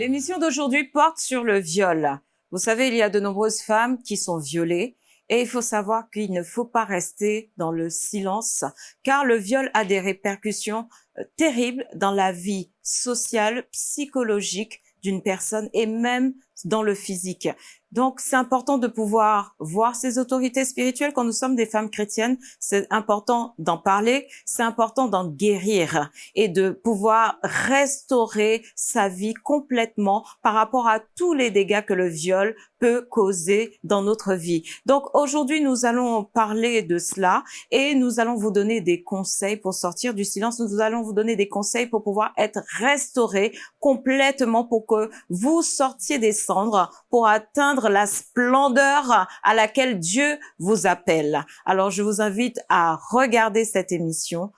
L'émission d'aujourd'hui porte sur le viol. Vous savez, il y a de nombreuses femmes qui sont violées et il faut savoir qu'il ne faut pas rester dans le silence car le viol a des répercussions euh, terribles dans la vie sociale, psychologique d'une personne et même dans le physique. Donc, c'est important de pouvoir voir ces autorités spirituelles quand nous sommes des femmes chrétiennes. C'est important d'en parler, c'est important d'en guérir et de pouvoir restaurer sa vie complètement par rapport à tous les dégâts que le viol peut causer dans notre vie. Donc, aujourd'hui, nous allons parler de cela et nous allons vous donner des conseils pour sortir du silence. Nous allons vous donner des conseils pour pouvoir être restauré complètement pour que vous sortiez des cendres pour atteindre la splendeur à laquelle Dieu vous appelle. Alors, je vous invite à regarder cette émission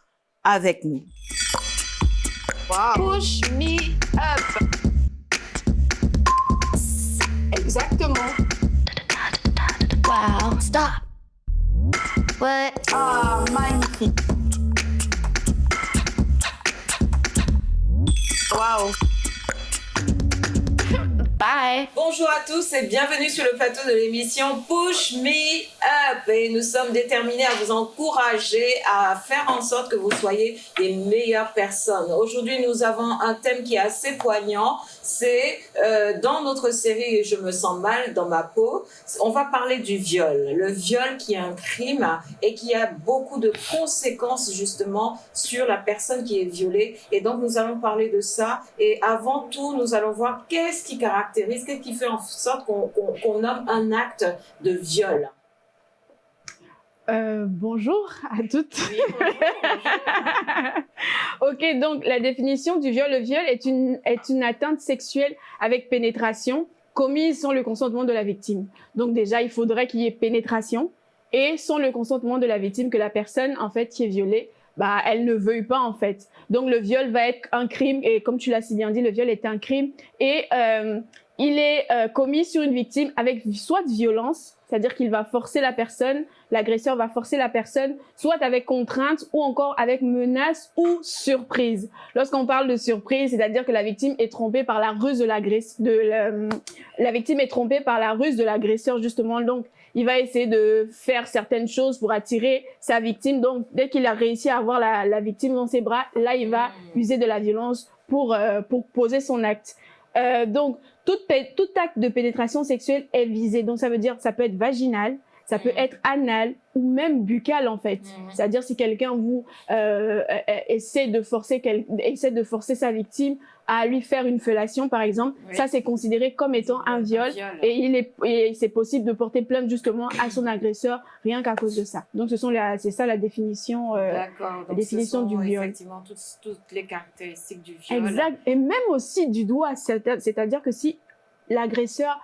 avec nous. Exactement. Wow, stop. What? Ah, magnifique. Wow. Bye. Bonjour à tous et bienvenue sur le plateau de l'émission Push Me Up. Et nous sommes déterminés à vous encourager à faire en sorte que vous soyez des meilleures personnes. Aujourd'hui, nous avons un thème qui est assez poignant. C'est euh, dans notre série Je me sens mal dans ma peau. On va parler du viol. Le viol qui est un crime et qui a beaucoup de conséquences justement sur la personne qui est violée. Et donc, nous allons parler de ça. Et avant tout, nous allons voir qu'est-ce qui caractérise Qu'est-ce qui fait en sorte qu'on nomme un acte de viol euh, bonjour à toutes. ok, donc la définition du viol. Le viol est une, est une atteinte sexuelle avec pénétration commise sans le consentement de la victime. Donc déjà, il faudrait qu'il y ait pénétration et sans le consentement de la victime que la personne en fait qui est violée, bah elle ne veuille pas en fait. Donc le viol va être un crime et comme tu l'as si bien dit, le viol est un crime et euh, il est euh, commis sur une victime avec soit de violence, c'est-à-dire qu'il va forcer la personne, l'agresseur va forcer la personne, soit avec contrainte ou encore avec menace ou surprise. Lorsqu'on parle de surprise, c'est-à-dire que la victime est trompée par la ruse de l'agresseur, de la, la victime est trompée par la ruse de l'agresseur justement. Donc, il va essayer de faire certaines choses pour attirer sa victime. Donc, dès qu'il a réussi à avoir la, la, victime dans ses bras, là, il va mmh. user de la violence pour euh, pour poser son acte. Euh, donc, tout, tout acte de pénétration sexuelle est visé. Donc, ça veut dire, ça peut être vaginal, ça peut être anal ou même buccal en fait. C'est-à-dire si quelqu'un vous euh, essaie de forcer essaie de forcer sa victime à lui faire une fellation par exemple, ça c'est considéré comme étant un viol, et il est et c'est possible de porter plainte justement à son agresseur rien qu'à cause de ça. Donc ce sont c'est ça la définition euh, la définition du viol. Effectivement toutes, toutes les caractéristiques du viol. Exact et même aussi du doigt, c'est-à-dire que si l'agresseur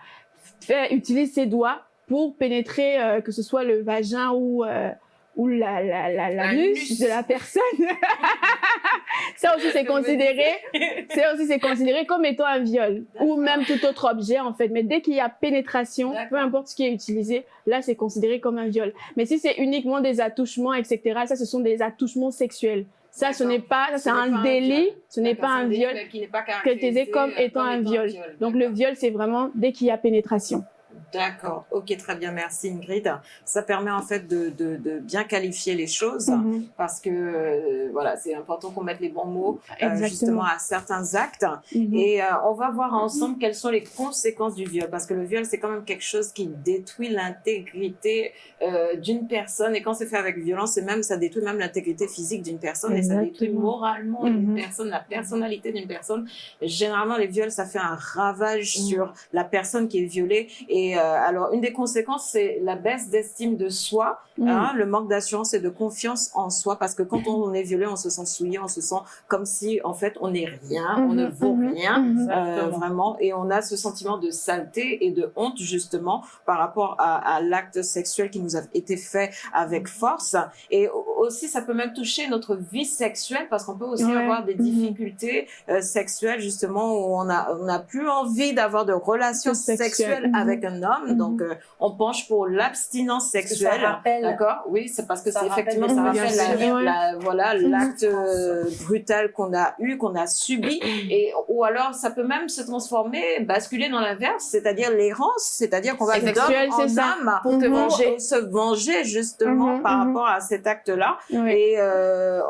utilise ses doigts pour pénétrer euh, que ce soit le vagin ou euh, ou la la la, la, de la personne. ça aussi c'est considéré c'est aussi c'est considéré comme étant un viol ou même tout autre objet en fait. Mais dès qu'il y a pénétration, peu importe ce qui est utilisé, là c'est considéré comme un viol. Mais si c'est uniquement des attouchements etc. Ça ce sont des attouchements sexuels. Ça, ce n'est pas, c'est un délit, ce n'est pas un viol caractérisé comme étant un viol. Donc le viol, c'est vraiment dès qu'il y a pénétration. D'accord, ok, très bien, merci Ingrid. Ça permet en fait de, de, de bien qualifier les choses mm -hmm. parce que euh, voilà, c'est important qu'on mette les bons mots euh, justement à certains actes. Mm -hmm. Et euh, on va voir ensemble quelles sont les conséquences du viol parce que le viol c'est quand même quelque chose qui détruit l'intégrité d'une personne et quand c'est fait avec violence, même ça détruit même l'intégrité physique d'une personne Exactement. et ça détruit moralement mm -hmm. une personne, la personnalité d'une personne. Généralement, les viols ça fait un ravage sur la personne qui est violée et euh, alors, une des conséquences, c'est la baisse d'estime de soi, mmh. hein, le manque d'assurance et de confiance en soi, parce que quand on est violé, on se sent souillé, on se sent comme si, en fait, on n'est rien, mmh. on ne vaut mmh. rien, euh, vraiment, et on a ce sentiment de saleté et de honte, justement, par rapport à, à l'acte sexuel qui nous a été fait avec force. Et aussi, ça peut même toucher notre vie sexuelle, parce qu'on peut aussi ouais. avoir des difficultés euh, sexuelles, justement, où on a, on a plus envie d'avoir de relations sexuelles avec homme. Mhm. Donc, euh, on penche pour l'abstinence sexuelle. rappelle- D'accord? Oui, c'est parce que Ça c'est effectivement ça rappelle la, la- voilà l'acte euh, brutal qu'on a eu, qu'on a subi, et ou alors ça peut même se transformer, basculer dans l'inverse, c'est-à-dire l'errance, c'est-à-dire qu'on va d'homme en ça. âme Pour te venger. se venger justement Mhm, par mhm. rapport à cet acte-là. Oui. Et euh,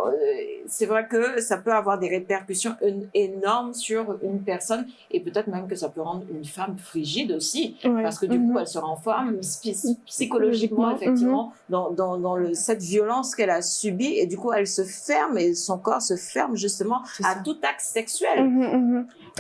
c'est vrai que ça peut avoir des répercussions énormes sur une personne et peut-être même que ça peut rendre une femme frigide aussi. Parce que du Mhm. coup, elle se renferme psy- psychologiquement, Mhm. effectivement, dans, dans, dans le, cette violence qu'elle a subie. Et du coup, elle se ferme et son corps se ferme justement à tout acte sexuel.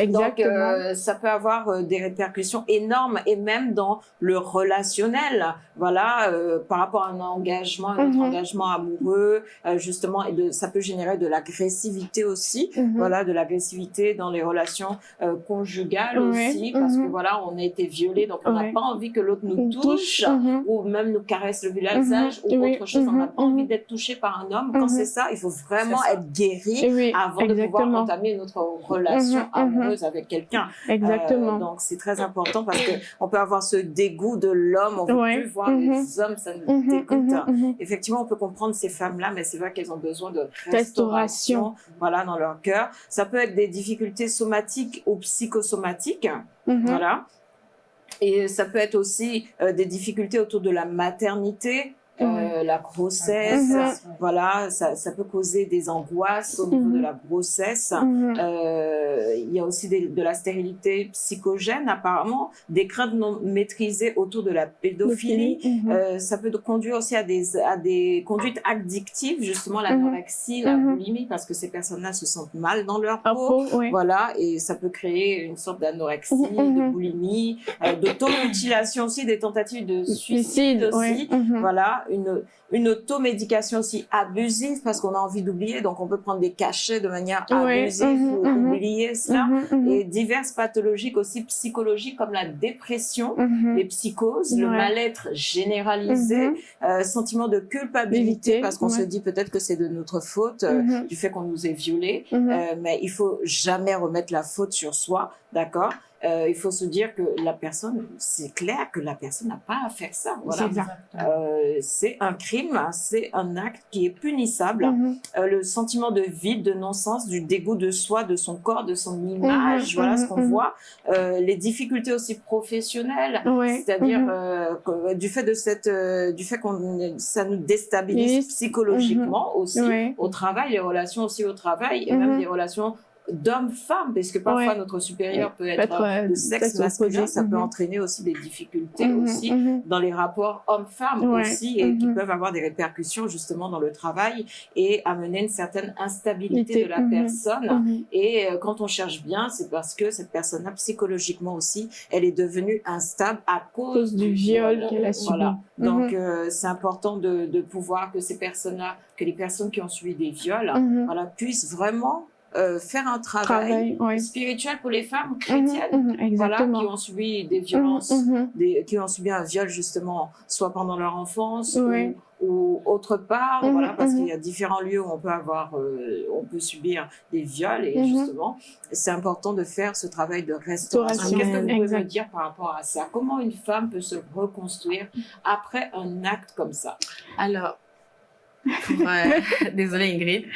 Donc, euh, ça peut avoir euh, des répercussions énormes et même dans le relationnel. Voilà, euh, par rapport à un engagement, un autre Mhm. engagement amoureux, euh, justement, et de, ça peut générer de l'agressivité aussi. Mhm. Voilà, de l'agressivité dans les relations euh, conjugales aussi, parce que mhm. voilà, on a été violé, donc on n'a pas envie que l'autre nous touche. Mhm. Ou même nous caresse le visage ou Oui, autre chose. On n'a pas envie d'être touché par un homme. Quand c'est ça, il faut vraiment être guéri avant de pouvoir entamer notre relation mhm. Amoureuse avec quelqu'un. Exactement. Euh, donc c'est très important parce que on peut avoir ce dégoût de l'homme, on veut Ouais. plus voir Mhm. les hommes, ça nous Mhm, dégoûte. mhm, mhm. Effectivement, on peut comprendre ces femmes-là, mais c'est vrai qu'elles ont besoin de Restauration. restauration, voilà, dans leur cœur. Ça peut être des difficultés somatiques ou psychosomatiques, voilà. Et ça peut être aussi euh, des difficultés autour de la maternité, euh, la grossesse, Mhm. voilà, ça, ça peut causer des angoisses au niveau Mhm. de la grossesse. Mhm. Euh, il y a aussi des- de la stérilité psychogène apparemment, des craintes non maîtrisées autour de la pédophilie. Mhm. Euh, ça peut conduire aussi à des, à des conduites addictives, justement l'anorexie, la Mhm. boulimie, parce que ces personnes-là se sentent mal dans leur Un peau. oui. Voilà, et ça peut créer une sorte d'anorexie, Mhm, de mhm. boulimie, euh, d'automutilation aussi, des tentatives de suicide, aussi. oui. Mhm. Voilà, une, une automédication aussi abusive parce qu'on a envie d'oublier, donc on peut prendre des cachets de manière abusive mhm, pour mhm. oublier cela. Mhm, mhm. Et diverses pathologies aussi psychologiques comme la dépression, Mhm. les psychoses, le mal-être généralisé, Mhm. euh, sentiment de culpabilité parce qu'on se dit peut-être que c'est de notre faute, euh, Mhm. du fait qu'on nous ait violés, Mhm. euh, mais il faut jamais remettre la faute sur soi, d'accord? Euh, Il faut se dire que la personne, c'est clair que la personne n'a pas à faire ça. Voilà. Euh, c'est un crime, c'est un acte qui est punissable. Mhm. Euh, le sentiment de vide, de non-sens, du dégoût de soi, de son corps, de son image, Mhm, voilà ce mhm, qu'on voit. Euh, les difficultés aussi professionnelles, c'est-à-dire euh, du fait de cette, du fait qu'on, ça nous déstabilise psychologiquement aussi au travail, les relations aussi au travail et même les relations d'homme-femme, parce que parfois Ouais. notre supérieur peut être, Peut-être, euh, de sexe masculin, ça peut Mhm. entraîner aussi des difficultés Mhm, aussi mhm. dans les rapports hommes-femmes Ouais. aussi et qui peuvent avoir des répercussions justement dans le travail et amener une certaine instabilité Ité. de la personne. Et euh, quand on cherche bien, c'est parce que cette personne-là, psychologiquement aussi, elle est devenue instable à cause, cause du viol qu'elle a subi. Voilà. Donc, euh, c'est important de, de pouvoir que ces personnes-là, que les personnes qui ont subi des viols, voilà, puissent vraiment euh, faire un travail, Travail, ouais. spirituel pour les femmes Mhm, chrétiennes. mhm, Voilà, qui ont subi des violences Mhm, des, qui ont subi un viol justement, soit pendant leur enfance Oui. ou, ou autre part, voilà, parce qu'il y a différents lieux où on peut avoir, euh, on peut subir des viols et justement, c'est important de faire ce travail de restauration. Restauration, Qu'est-ce que vous pouvez exact. me dire par rapport à ça? Comment une femme peut se reconstruire après un acte comme ça? Alors, pour, euh, désolée Ingrid,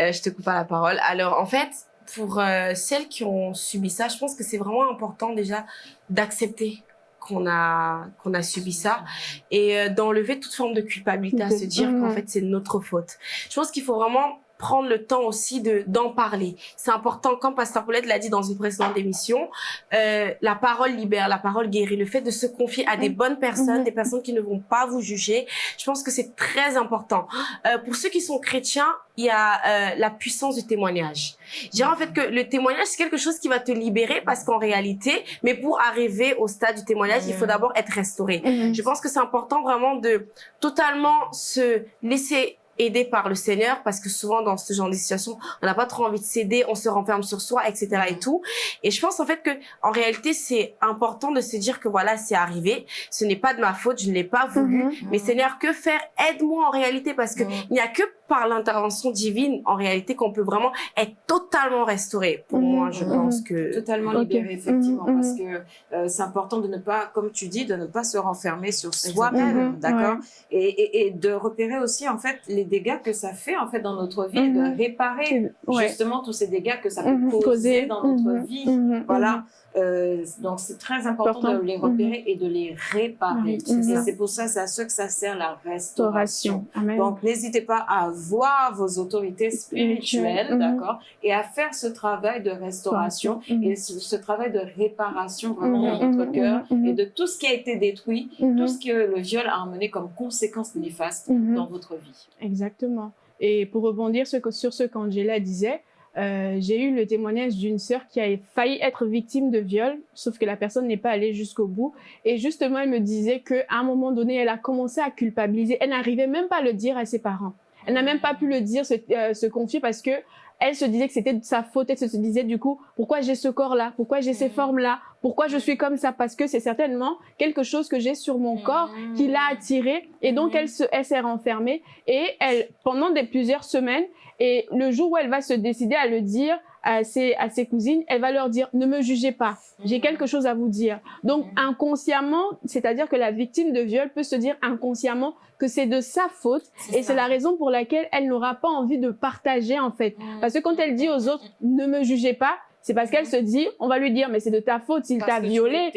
euh, je te coupe pas la parole. Alors, en fait, pour euh, celles qui ont subi ça, je pense que c'est vraiment important déjà d'accepter qu'on a qu'on a subi ça et euh, d'enlever toute forme de culpabilité à se dire qu'en fait c'est notre faute. Je pense qu'il faut vraiment prendre le temps aussi de d'en parler. C'est important, comme Pasteur Paulette l'a dit dans une précédente émission, euh, la parole libère, la parole guérit. Le fait de se confier à des bonnes personnes, Mhm. des personnes qui ne vont pas vous juger, je pense que c'est très important. Euh, pour ceux qui sont chrétiens, il y a euh, la puissance du témoignage. Je dirais en fait que le témoignage, c'est quelque chose qui va te libérer parce qu'en réalité, mais pour arriver au stade du témoignage, il faut d'abord être restauré. Mhm. Je pense que c'est important vraiment de totalement se laisser aider par le Seigneur parce que souvent dans ce genre de situation, on n'a pas trop envie de céder, on se renferme sur soi, etc. et tout. Et je pense en fait que en réalité, c'est important de se dire que voilà, c'est arrivé, ce n'est pas de ma faute, je ne l'ai pas voulu, Mhm. mais Seigneur, que faire? Aide-moi en réalité parce que Mhm. il n'y a que par l'intervention divine, en réalité, qu'on peut vraiment être totalement restauré. Pour Mhm, moi, je mhm. pense que... Totalement libéré, effectivement, Mhm, parce que euh, c'est important de ne pas, comme tu dis, de ne pas se renfermer sur soi-même, d'accord et, et, et de repérer aussi, en fait, les dégâts que ça fait, en fait, dans notre vie, et de réparer Ouais. justement tous ces dégâts que ça peut causer dans notre vie. Voilà. Euh, donc c'est très important de les repérer et de les réparer. Et c'est pour ça, c'est à ça que ça sert la restauration. Donc n'hésitez pas à voir vos autorités spirituelles, Mhm. d'accord, et à faire ce travail de restauration Mhm. et ce, ce travail de réparation vraiment Mhm, dans notre mhm, cœur mhm, et de tout ce qui a été détruit, Mhm. tout ce que le viol a amené comme conséquence néfaste Mhm. dans votre vie. Exactement. Et pour rebondir ce sur ce qu'Angela disait, euh, j'ai eu le témoignage d'une sœur qui a failli être victime de viol, sauf que la personne n'est pas allée jusqu'au bout. Et justement, elle me disait qu'à un moment donné, elle a commencé à culpabiliser. Elle n'arrivait même pas à le dire à ses parents. Elle n'a même pas pu le dire, se, euh, se confier parce que elle se disait que c'était de sa faute. Elle se disait du coup, pourquoi j'ai ce corps-là? Pourquoi j'ai ces Mhm. formes-là? Pourquoi je suis comme ça? Parce que c'est certainement quelque chose que j'ai sur mon corps qui l'a attirée et donc Mhm. elle se elle s'est renfermée et elle pendant des plusieurs semaines et le jour où elle va se décider à le dire à ses à ses cousines elle va leur dire ne me jugez pas. J'ai quelque chose à vous dire. Donc Mhm. inconsciemment c'est-à-dire que la victime de viol peut se dire inconsciemment que c'est de sa faute et c'est la raison pour laquelle elle n'aura pas envie de partager en fait. Parce que quand elle dit aux autres ne me jugez pas c'est parce qu'elle se dit on va lui dire mais c'est de ta faute s'il t'a violé.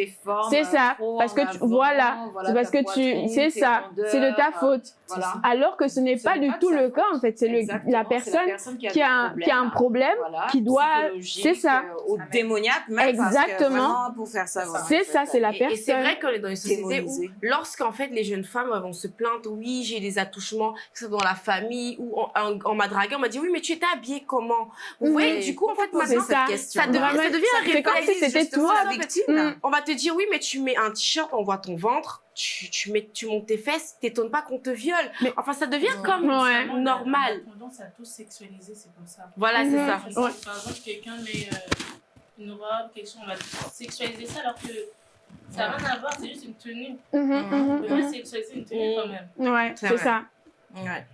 c'est ça. parce que tu, voilà. c'est parce que tu c'est ça. C'est de ta faute Voilà. alors que ce n'est pas du pas tout le cas en fait c'est le Exactement, la personne qui a, qui a un qui a un problème voilà, qui doit- c'est ça. euh, démoniaque même parce que Exactement. vraiment, pour faire ça vraiment, c'est ça c'est la Et, et c'est personne vrai qu'on est dans une société où, lorsqu'en fait les jeunes femmes vont se plaindre, oui j'ai des attouchements, que ce soit dans la famille ou on, m'a dragué, on m'a dit oui mais tu étais habillée comment? Vous voyez, du coup en fait maintenant c'est ça. devient, Vraiment, ça devient un c'est comme si c'était toi, la victime. Mm. On va te dire oui mais tu mets un t-shirt, on voit ton ventre, tu, tu mets tu montes tes fesses, t'étonnes pas qu'on te viole. Mais- enfin ça devient Ouais. comme Ouais. normal. On a tendance à tout sexualiser, c'est pour ça. Voilà c'est Mhm. ça. Ouais. Par exemple, quelqu'un met euh, une robe, quelque chose, on va sexualiser ça alors que ça n'a rien à voir, c'est juste une tenue. Mhm, On mhm, peut pas sexualiser une tenue Mhm. quand même. mhm. ouais C'est ça Ouais.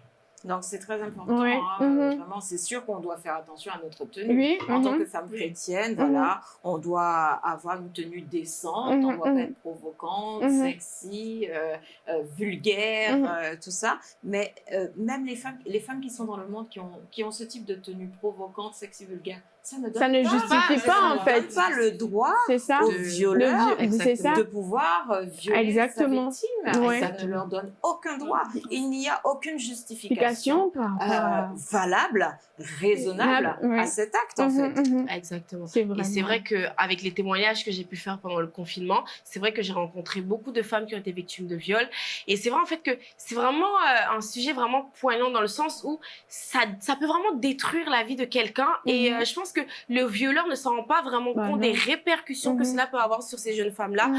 Donc c'est très important. Hein, euh, Mhm. Vraiment, c'est sûr qu'on doit faire attention à notre tenue. oui En tant mhm. que femme chrétienne, Mhm. voilà, on doit avoir une tenue décente, on Mhm, doit pas mhm. être provocante, Mhm. sexy, euh, euh, vulgaire, Mhm. euh, tout ça. Mais euh, même les femmes, les femmes qui sont dans le monde qui ont, qui ont ce type de tenue provocante, sexy, vulgaire, ça ne donne ça ne pas, justifie ça pas ne en donne fait pas le droit c'est ça aux De- violeurs le de pouvoir euh, violer Exactement. sa victime. Ouais. Ça ne leur donne aucun droit. Il n'y a aucune justification euh, valable, raisonnable Ouais. à cet acte en Mhm, fait. mhm. Exactement. c'est Et c'est vrai que avec les témoignages que j'ai pu faire pendant le confinement, c'est vrai que j'ai rencontré beaucoup de femmes qui ont été victimes de viol. Et c'est vrai en fait que c'est vraiment euh, un sujet vraiment poignant dans le sens où ça, ça peut vraiment détruire la vie de quelqu'un. Et euh, je pense que le violeur ne s'en rend pas vraiment Bah compte non. des répercussions que cela peut avoir sur ces jeunes femmes-là.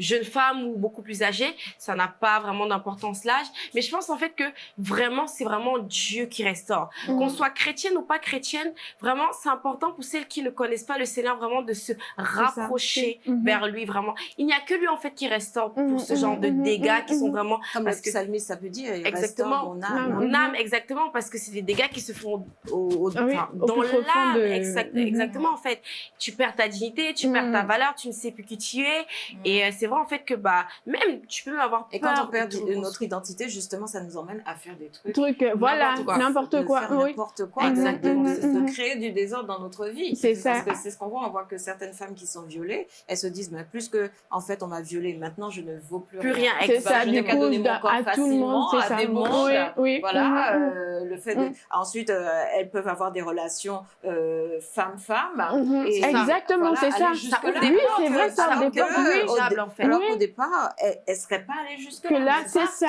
Jeune femme ou beaucoup plus âgée, ça n'a pas vraiment d'importance l'âge. Mais je pense en fait que vraiment, c'est vraiment Dieu qui restaure. Mhm. Qu'on soit chrétienne ou pas chrétienne, vraiment, c'est important pour celles qui ne connaissent pas le Seigneur, vraiment de se rapprocher Mhm. vers lui, vraiment. Il n'y a que lui en fait qui restaure pour ce genre de mhm, dégâts qui sont vraiment Comme Parce le que- psalmiste, ça peut dire, il Exactement. restaure mon âme. Mon âme, exactement, parce que c'est des dégâts qui se font au, au- Ah oui, enfin, au dans l'âme. de- exact-. Exactement, en fait. Tu perds ta dignité, tu perds ta valeur, tu ne sais plus qui tu es. Et euh, c'est vrai, en fait, que bah, même, tu peux avoir Et peur quand on perd de notre identité, justement, ça nous emmène à faire des trucs. truc euh, voilà N'importe quoi. n'importe quoi. Exactement, de, c'est de ça. créer du désordre dans notre vie. C'est ça. Parce que c'est ce qu'on voit. On voit que certaines femmes qui sont violées, elles se disent, mais plus que, en fait, on m'a violée, maintenant je ne vaux plus, Plus rien, c'est ça je du coup donner mon à corps à tout le monde c'est à ça des mondes. oui oui Voilà, euh, le fait de... Ensuite, euh, elles peuvent avoir des relations femme-femme. Mhm. Et ça, Exactement, c'est ça. des Oui, portes, c'est vrai, ça, départ, euh, oui. Fait. Alors Oui. qu'au départ, elles ne seraient pas allées jusque Que là, c'est ça.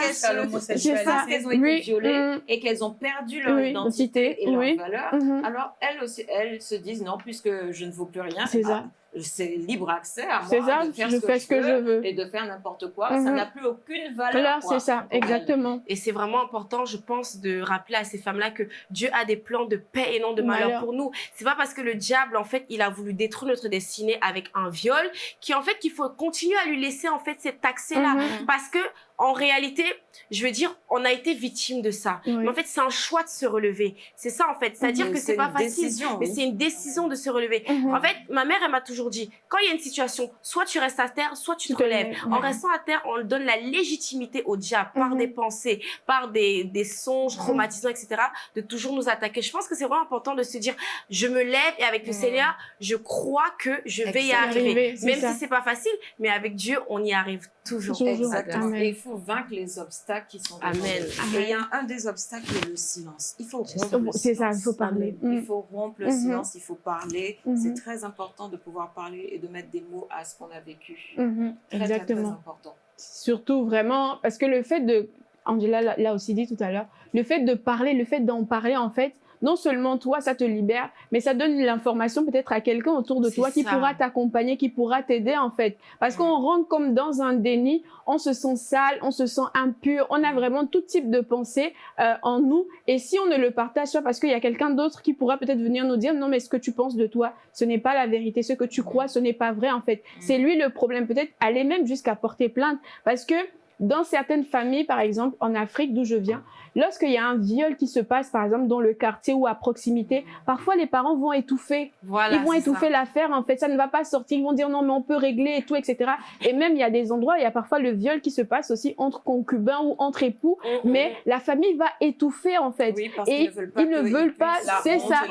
parce qu'elles ont été violées mhm. et qu'elles ont perdu leur identité et leur valeur. Mhm. Alors elles aussi, elles se disent non, puisque je ne vaux plus rien, C'est ça. C'est libre accès à moi c'est ça de faire je ce fais ce que je veux et de faire n'importe quoi. Ça Mhm. n'a plus aucune valeur. c'est ça exactement Et c'est vraiment important, je pense, de rappeler à ces femmes-là que Dieu a des plans de paix et non de malheur, Malheur. pour nous. C'est pas parce que le diable, en fait, il a voulu détruire notre destinée avec un viol, qui en fait, qu'il faut continuer à lui laisser en fait cet accès-là, Mhm. parce que en réalité, je veux dire, on a été victime de ça. Oui. Mais en fait, c'est un choix de se relever. C'est ça, en fait. C'est-à-dire Mhm. que c'est pas facile, décision, mais oui. c'est une décision de se relever. Mhm. En fait, ma mère, elle m'a toujours dit, quand il y a une situation, soit tu restes à terre, soit tu, te lèves, En restant à terre, on donne la légitimité au diable par Mhm. des pensées, par des, des songes Mhm. traumatisants, etc., de toujours nous attaquer. Je pense que c'est vraiment important de se dire, je me lève et avec le. Seigneur, je crois que je vais y arriver. Même ça. si c'est pas facile, mais avec Dieu, on y arrive toujours. Toujours. Exactement. Amen. Et il faut vaincre les obstacles qui sont devant Amen. Et il y a un des obstacles qui est le silence. Il faut rompre le C'est ça, il silence. faut parler. Il faut rompre le Mhm. silence, il faut parler. Mhm. C'est très important de pouvoir parler et de mettre des mots à ce qu'on a vécu. Mhm. Très, très, très Exactement. important. Surtout vraiment, parce que le fait de, Angela l'a- l'a aussi dit tout à l'heure, le fait de parler, le fait d'en parler, en fait, non seulement toi, ça te libère, mais ça donne l'information peut-être à quelqu'un autour de toi qui ça. pourra t'accompagner, qui pourra t'aider, en fait. Parce qu'on rentre comme dans un déni, on se sent sale, on se sent impur, on a vraiment tout type de pensée euh, en nous. Et si on ne le partage pas, parce qu'il y a quelqu'un d'autre qui pourra peut-être venir nous dire, non, mais ce que tu penses de toi, ce n'est pas la vérité, ce que tu crois, ce n'est pas vrai, en fait. C'est lui le problème. Peut-être aller même jusqu'à porter plainte. Parce que dans certaines familles, par exemple, en Afrique d'où je viens, lorsqu'il y a un viol qui se passe, par exemple, dans le quartier ou à proximité, parfois les parents vont étouffer. Voilà. ils vont étouffer l'affaire, en fait, ça ne va pas sortir. Ils vont dire non, mais on peut régler et tout, etc. Et même, il y a des endroits, il y a parfois le viol qui se passe aussi entre concubins ou entre époux, Mhm. mais la famille va étouffer, en fait. Oui, parce Et qu'ils ne veulent pas ils ne veulent pas, c'est ça.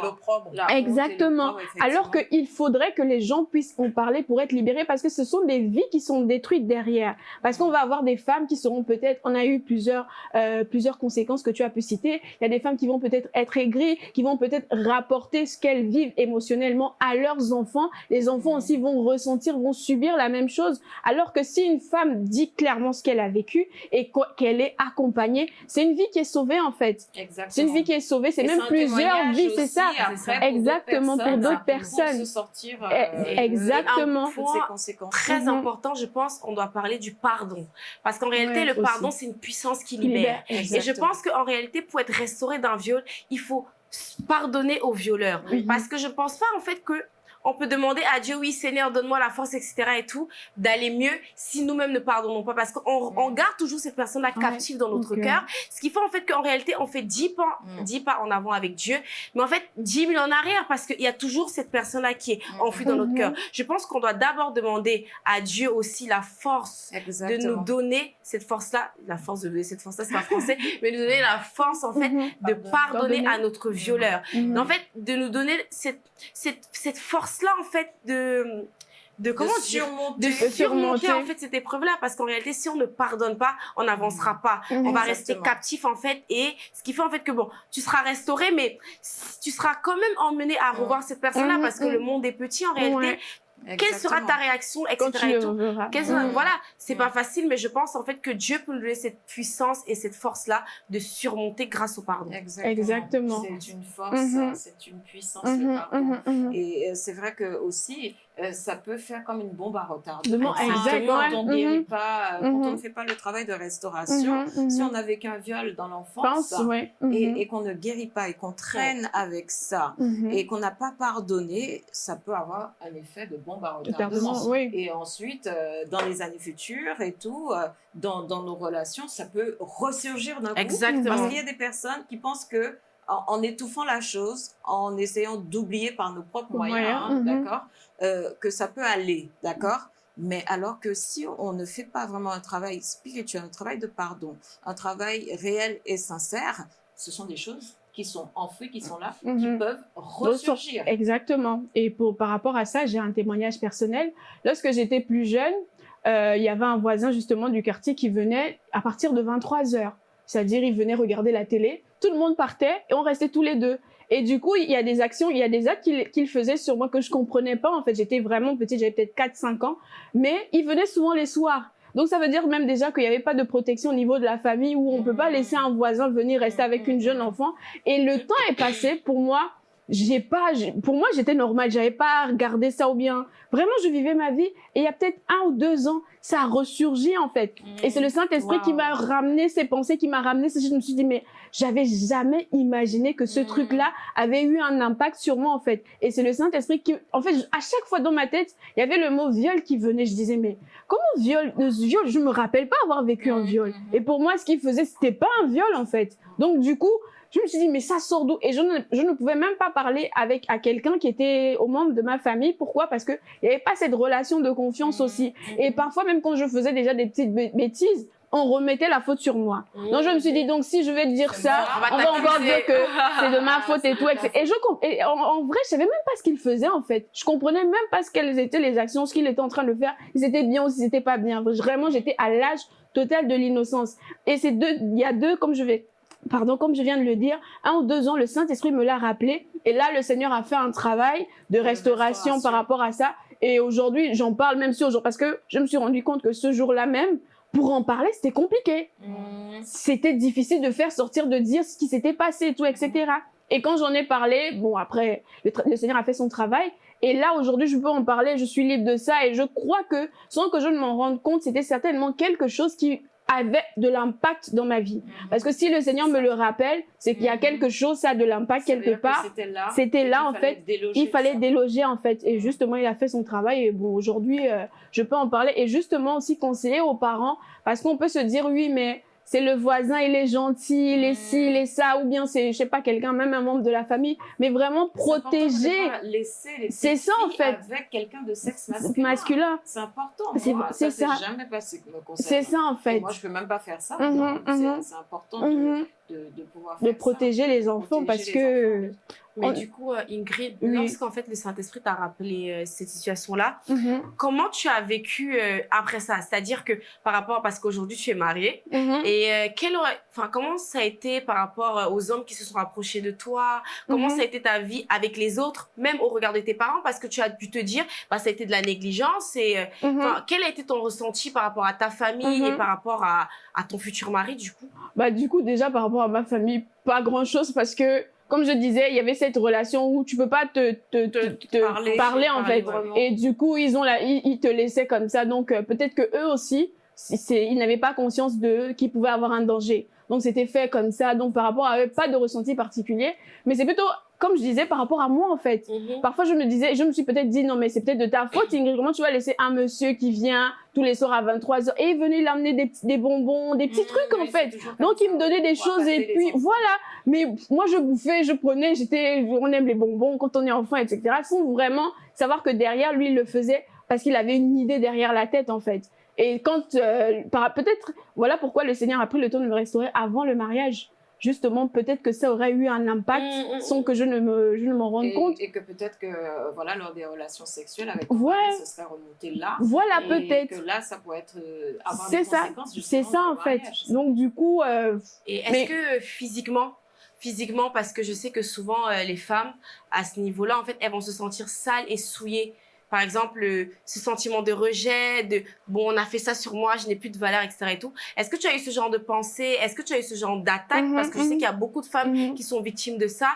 et et Exactement. Alors qu'il faudrait que les gens puissent en parler pour être libérés parce que ce sont des vies qui sont détruites derrière. Parce qu'on va avoir des femmes qui seront peut-être, on a eu plusieurs, euh, plusieurs conséquences que tu as pu citer. Il y a des femmes qui vont peut-être être aigries, qui vont peut-être rapporter ce qu'elles vivent émotionnellement à leurs enfants. Les enfants aussi vont ressentir, vont subir la même chose. Alors que si une femme dit clairement ce qu'elle a vécu et qu'elle est accompagnée, c'est une vie qui est sauvée en fait. Exactement. C'est une vie qui est sauvée. C'est même un plusieurs vies, c'est ça. après Exactement, pour d'autres personnes. Pour se sortir Eh, euh, exactement. de toutes ces conséquences. Très Mhm. important, je pense, on doit parler du pardon. Parce qu'en réalité, Ouais, le pardon, c'est une puissance qui libère. libère, Et je Exactement. Pense qu'en réalité, pour être restauré d'un viol, il faut pardonner au violeur. Oui. Parce que je pense pas, en fait, que on peut demander à Dieu, oui, Seigneur, donne-moi la force, etc. et tout, d'aller mieux si nous-mêmes ne pardonnons pas. Parce qu'on Mm. on garde toujours cette personne-là captive dans notre cœur. Ce qui fait, en fait, qu'en réalité, on fait 10 pas, Mm. 10 pas en avant avec Dieu. Mais en fait, 10 000 en arrière parce qu'il y a toujours cette personne-là qui est Mm. enfuie dans notre cœur. Je pense qu'on doit d'abord demander à Dieu aussi la force de nous donner cette force-là, la force de donner cette force-là, c'est pas français, mais de nous donner la force, en fait, Mhm. de Pardonner. à notre violeur. Mhm. En fait, de nous donner cette, cette, cette force-là, en fait, de, de comment de surmonter. de surmonter, surmonter. en fait, cette épreuve-là. Parce qu'en réalité, si on ne pardonne pas, on n'avancera pas. On va Exactement. rester captif, en fait. Et ce qui fait, en fait, que bon, tu seras restauré, mais tu seras quand même emmené à revoir cette personne-là Mhm, parce que le monde est petit, en réalité. Quelle sera ta réaction, etc. Quand tu et le tout. verras. Quelle sera-. Voilà, c'est pas facile, mais je pense en fait que Dieu peut nous donner cette puissance et cette force-là de surmonter grâce au pardon. Exactement. C'est une force, Mhm. c'est une puissance, le pardon. mhm, mhm. Et euh, c'est vrai que aussi, euh, ça peut faire comme une bombe à retardement. Exactement, Quand on ne guérit Mhm. pas, euh, quand Mhm. on ne fait pas le travail de restauration, Mhm, si on a vécu un viol dans l'enfance ouais. Et, et qu'on ne guérit pas et qu'on traîne avec ça et qu'on n'a pas pardonné, ça peut avoir un effet de bombe à retardement. Oui. Et ensuite, euh, dans les années futures et tout, dans, dans nos relations, ça peut ressurgir d'un coup. Exactement. Parce qu'il y a des personnes qui pensent que en, en étouffant la chose, en essayant d'oublier par nos propres moyens, Moyens, hein, d'accord, euh, que ça peut aller, d'accord? Mais alors que si on ne fait pas vraiment un travail spirituel, un travail de pardon, un travail réel et sincère, ce sont des choses qui sont enfouies, qui sont là, qui Mhm. peuvent ressurgir. Exactement. Et pour, par rapport à ça, j'ai un témoignage personnel. Lorsque j'étais plus jeune, euh, il y avait un voisin justement du quartier qui venait à partir de 23 heures. C'est-à-dire, il venait regarder la télé, tout le monde partait et on restait tous les deux. Et du coup, il y a des actions, il y a des actes qu'il faisait sur moi que je comprenais pas. En fait, j'étais vraiment petite, j'avais peut-être 4-5 ans. Mais il venait souvent les soirs. Donc, ça veut dire même déjà qu'il n'y avait pas de protection au niveau de la famille où on peut pas laisser un voisin venir rester avec une jeune enfant. Et le temps est passé pour moi. J'ai pas, pour moi, j'étais normale. J'avais pas regardé ça ou bien. Vraiment, je vivais ma vie. Et il y a peut-être un ou deux ans, ça a ressurgi, en fait. Et c'est le Saint-Esprit qui m'a ramené ces pensées, qui m'a ramené Je me suis dit, mais j'avais jamais imaginé que ce Mm. truc-là avait eu un impact sur moi, en fait. Et c'est le Saint-Esprit qui, en fait, à chaque fois dans ma tête, il y avait le mot viol qui venait. Je disais, mais comment viol, viol, je me rappelle pas avoir vécu un Mhm, viol. Et pour moi, ce qu'il faisait, c'était pas un viol, en fait. Donc, du coup, je me suis dit, mais ça sort d'où? Et je ne, je ne pouvais même pas parler avec à quelqu'un qui était au membre de ma famille. Pourquoi? Parce que il n'y avait pas cette relation de confiance Mhm. aussi. Et parfois, même quand je faisais déjà des petites bê- bêtises, on remettait la faute sur moi. Donc, je me suis dit, donc, si je vais dire ça, On va encore dire que c'est de ma faute et tout. Et, je, et en, en vrai, je savais même pas ce qu'il faisait, en fait. Je comprenais même pas ce quelles étaient les actions, ce qu'il était en train de faire. Si c'était bien ou si c'était pas bien. Vraiment, j'étais à l'âge total de l'innocence. Et c'est deux, il y a deux, comme je vais, pardon, comme je viens de le dire, un ou deux ans, le Saint-Esprit me l'a rappelé. Et là, le Seigneur a fait un travail de restauration, restauration. par rapport à ça. Et aujourd'hui, j'en parle même si aujourd'hui, parce que je me suis rendu compte que ce jour-là même, pour en parler, c'était compliqué Mhm. c'était difficile de faire sortir, de dire ce qui s'était passé et tout, etc. Et quand j'en ai parlé, bon, après, le, le Seigneur a fait son travail. Et là, aujourd'hui, je peux en parler, je suis libre de ça. Et je crois que, sans que je ne m'en rende compte, c'était certainement quelque chose qui avait de l'impact dans ma vie. Parce que si le Seigneur me le rappelle, c'est qu'il y a Mhm. quelque chose, ça a de l'impact quelque part. C'était là. En fait. Il fallait déloger en fait et justement il a fait son travail et bon aujourd'hui euh, je peux en parler et justement aussi conseiller aux parents parce qu'on peut se dire oui mais c'est le voisin il est gentil il est ci il est ça ou bien c'est je sais pas quelqu'un même un membre de la famille mais vraiment protéger C'est ça, en fait. avec quelqu'un de sexe masculin. masculin C'est important. C'est- ça. jamais passé c'est ça en Et fait Moi, je peux même pas faire ça. Mhm, donc c'est-. C'est important de, Mhm. De, de pouvoir de faire ça. protéger les enfants Protéger parce les que enfants. Mais On- du coup, euh, Ingrid, Oui. lorsqu'en fait le Saint-Esprit t'a rappelé euh, cette situation-là, Mhm, comment tu as vécu euh, après ça? C'est-à-dire que par rapport, parce qu'aujourd'hui tu es mariée, mhm. et euh, quel enfin, comment ça a été par rapport aux hommes qui se sont rapprochés de toi? Comment Mhm. ça a été ta vie avec les autres, même au regard de tes parents? Parce que tu as pu te dire, bah, ça a été de la négligence. Et quel a été ton ressenti par rapport à ta famille et par rapport à, à ton futur mari, du coup? Bah du coup déjà par rapport à ma famille pas grand chose parce que comme je disais il y avait cette relation où tu peux pas te te, te, te parler, parler, en parler fait. vraiment. et du coup ils ont la ils, ils te laissaient comme ça. Donc euh, peut-être que eux aussi ils n'avaient pas conscience de qu'ils pouvaient avoir un danger. Donc c'était fait comme ça. Donc par rapport à eux pas de ressenti particulier. Mais c'est plutôt comme je disais par rapport à moi en fait Parfois, je me disais, je me suis peut-être dit, non, mais c'est peut-être de ta faute, Ingrid. Comment tu vas laisser un monsieur qui vient tous les soirs à 23h et venir l'amener des, des bonbons, des petits trucs, en fait. Donc, il me donnait des choses et puis voilà. Mais moi, je bouffais, je prenais, j'étais, on aime les bonbons quand on est enfant, etc. Sans vraiment savoir que derrière, lui, il le faisait parce qu'il avait une idée derrière la tête, en fait. Et quand, euh, peut-être, voilà pourquoi le Seigneur a pris le temps de me restaurer avant le mariage. Justement, peut-être que ça aurait eu un impact Mm, mm, sans que je ne me, je ne m'en rende Et, compte. et que peut-être que, voilà, lors des relations sexuelles avec Ouais. ce serait remonté là. Voilà, peut-être. que là, ça pourrait être, euh, avoir C'est ça, c'est ça en fait. Donc du coup, euh, Et est-ce Mais- que physiquement, physiquement, parce que je sais que souvent euh, les femmes à ce niveau-là, en fait, elles vont se sentir sales et souillées. Par exemple, ce sentiment de rejet, de bon, on a fait ça sur moi, je n'ai plus de valeur, etc. Et tout. Est-ce que tu as eu ce genre de pensée? Est-ce que tu as eu ce genre d'attaque? Mhm, Parce que je sais mhm. qu'il y a beaucoup de femmes mhm. qui sont victimes de ça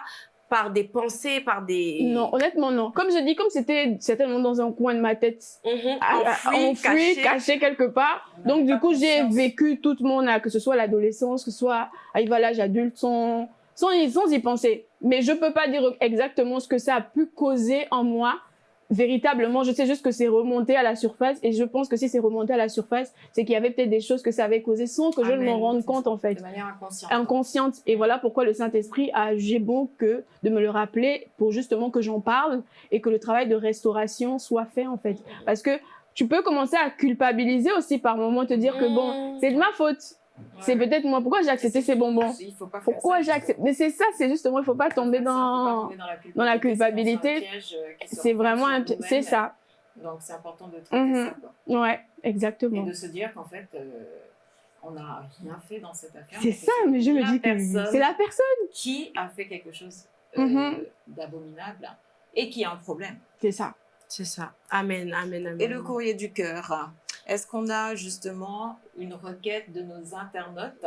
par des pensées, par des non, honnêtement non. Comme je dis, comme c'était certainement dans un coin de ma tête, enfouies, enfoui, cachées. caché quelque part. On Donc du coup, j'ai vécu toute mon, âge, que ce soit l'adolescence, que ce soit arrivé à l'âge adulte, sans, sans, y, sans y penser. Mais je peux pas dire exactement ce que ça a pu causer en moi. Véritablement, je sais juste que c'est remonté à la surface et je pense que si c'est remonté à la surface, c'est qu'il y avait peut-être des choses que ça avait causé sans que je ne Amen. m'en rende compte en fait. De manière inconsciente. inconsciente. Et voilà pourquoi le Saint-Esprit a jugé bon que de me le rappeler pour justement que j'en parle et que le travail de restauration soit fait en fait. Parce que tu peux commencer à culpabiliser aussi par moment, te dire que bon, Mm. c'est de ma faute. C'est peut-être moi. Pourquoi j'ai accepté ces bonbons? Il faut pas faire Pourquoi ça. j'ai accepté Mais c'est ça, c'est justement, il faut pas tomber Faut pas dans... tomber dans la culpabilité. dans la culpabilité. sinon c'est un piège, euh, C'est vraiment un... pi- nous-mêmes. C'est ça. Donc c'est important de traiter Mhm. ça. Quoi. Ouais, Et exactement. de se dire qu'en fait, euh, on n'a rien fait dans cette affaire. C'est ça, mais je me dis que personne c'est la personne. qui a fait quelque chose euh, Mhm. d'abominable et qui a un problème. C'est ça. C'est ça. Amen, amen, amen. Et le courrier du cœur, est-ce qu'on a justement une requête de nos internautes?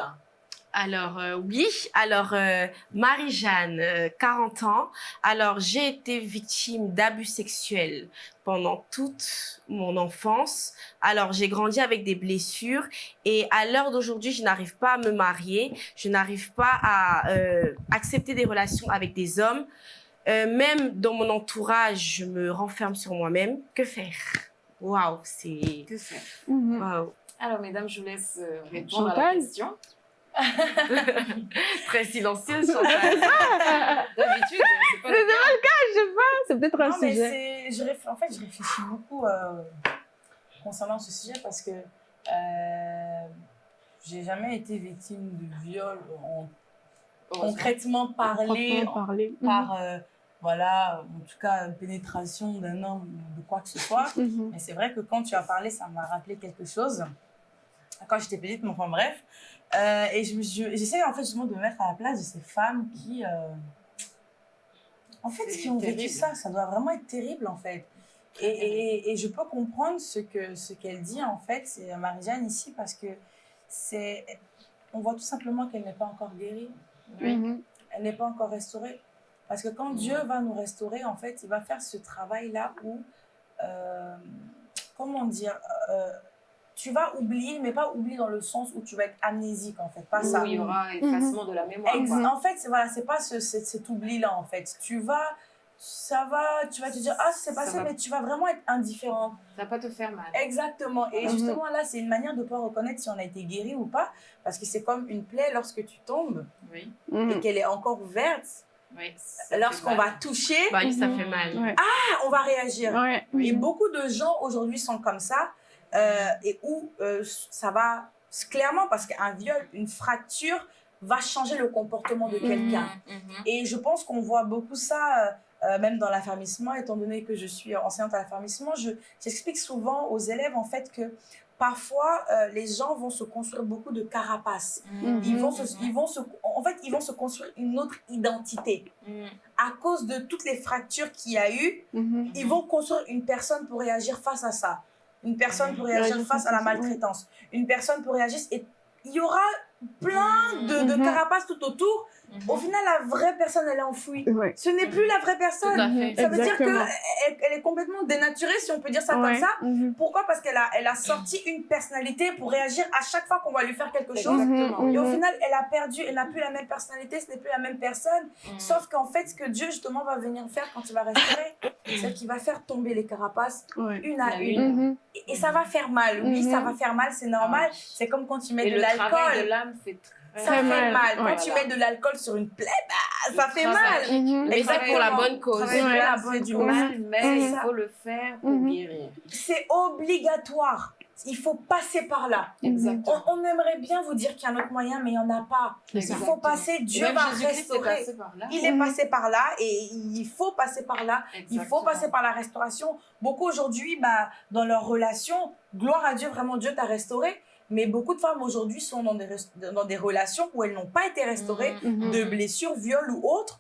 Alors, euh, oui. Alors, euh, Marie-Jeanne, euh, 40 ans. Alors, j'ai été victime d'abus sexuels pendant toute mon enfance. Alors, j'ai grandi avec des blessures et à l'heure d'aujourd'hui, je n'arrive pas à me marier. Je n'arrive pas à euh, accepter des relations avec des hommes. Même dans mon entourage, je me renferme sur moi-même. Que faire? Waouh, c'est... Que Mhm. Alors, mesdames, je vous laisse euh, répondre à la Chantal? question. Très silencieuse, Chantal. D'habitude, c'est pas le cas. C'est peut-être un Non, mais sujet. c'est, je en fait, je réfléchis beaucoup euh, concernant ce sujet parce que euh, j'ai jamais été victime de viol en concrètement parlé par, euh, voilà, en tout cas, une pénétration d'un homme ou de quoi que ce soit. Mhm. Mais c'est vrai que quand tu as parlé, ça m'a rappelé quelque chose. Quand j'étais petite, mais enfin bref. Euh, et je j'essaie en fait justement de me mettre à la place de ces femmes qui, euh, en fait, qui ont vécu ça. Ça doit vraiment être terrible en fait. Et, et, et je peux comprendre ce que ce qu'elle dit en fait, c'est Marie-Jeanne ici parce que c'est, on voit tout simplement qu'elle n'est pas encore guérie Mhm. elle n'est pas encore restaurée. Parce que quand Dieu va nous restaurer, en fait, il va faire ce travail-là où, euh, comment dire, euh, tu vas oublier, mais pas oublier dans le sens où tu vas être amnésique, en fait, pas ça. il y aura effacement de la mémoire. Quoi. En fait, voilà, c'est pas ce, cet, oubli-là, en fait. Tu vas, ça va, tu vas te dire, ah, c'est passé, va. mais tu vas vraiment être indifférent. Ça va pas te faire mal. Exactement. Et justement, là, c'est une manière de pouvoir reconnaître si on a été guéri ou pas. Parce que c'est comme une plaie lorsque tu tombes Oui, et qu'elle est encore ouverte. Oui. Lorsqu'on mal. va toucher, Bah oui, ça Mhm. fait mal. Ouais. ah, on va réagir. Ouais. Et Mhm. beaucoup de gens aujourd'hui sont comme ça, euh, et où euh, ça va clairement, parce qu'un viol, une fracture, va changer le comportement de quelqu'un. Mhm, mhm. Et je pense qu'on voit beaucoup ça, euh, même dans l'affermissement, étant donné que je suis enseignante à l'affermissement, je- j'explique souvent aux élèves en fait que parfois euh, les gens vont se construire beaucoup de carapaces. Mhm. Ils vont, se, ils vont se, en fait, ils vont se construire une autre identité. Mhm. À cause de toutes les fractures qu'il y a eu, Mhm. ils vont construire une personne pour réagir face à ça. Une personne pour réagir face à la maltraitance. Une personne pour réagir. Et il y aura plein de, de carapaces tout autour. Mhm. Au final, la vraie personne, elle est enfouie. Ouais. Ce n'est plus la vraie personne. Ça veut dire qu'elle elle est complètement dénaturée, si on peut dire ça Ouais. comme ça. Mhm. Pourquoi? Parce qu'elle a, elle a sorti une personnalité pour réagir à chaque fois qu'on va lui faire quelque chose. Exactement. Et au Mhm. final, elle a perdu, elle n'a plus la même personnalité, ce n'est plus la même personne. Mhm. Sauf qu'en fait, ce que Dieu justement va venir faire quand il va restaurer, c'est qu'il va faire tomber les carapaces Ouais. une à une. Mhm. Et, et ça va faire mal. Oui, Mhm. ça va faire mal, c'est normal. Ah. C'est comme quand tu mets Et de le travail de l'alcool. l'âme très, Ça fait mal. mal. Quand Ouais. tu Voilà. mets de l'alcool sur une plaie, bah, ça fait travail. mal. Mhm. Mais c'est pour la bonne cause. De Ouais. du bonne mal, mais il C'est faut le faire pour Mhm. guérir. C'est obligatoire. Il faut passer par là. Exactement. On, on aimerait bien vous dire qu'il y a un autre moyen, mais il n'y en a pas. Il faut passer, Dieu Même va Jésus-Christ est restaurer. passé par là. Il est Mhm. passé par là et il faut passer par là. Il faut passer par la restauration. Beaucoup aujourd'hui, bah, dans leur relation, gloire à Dieu, vraiment Dieu t'a restauré. Mais beaucoup de femmes aujourd'hui sont dans des, dans des relations où elles n'ont pas été restaurées Mhm. de blessures, viols ou autres.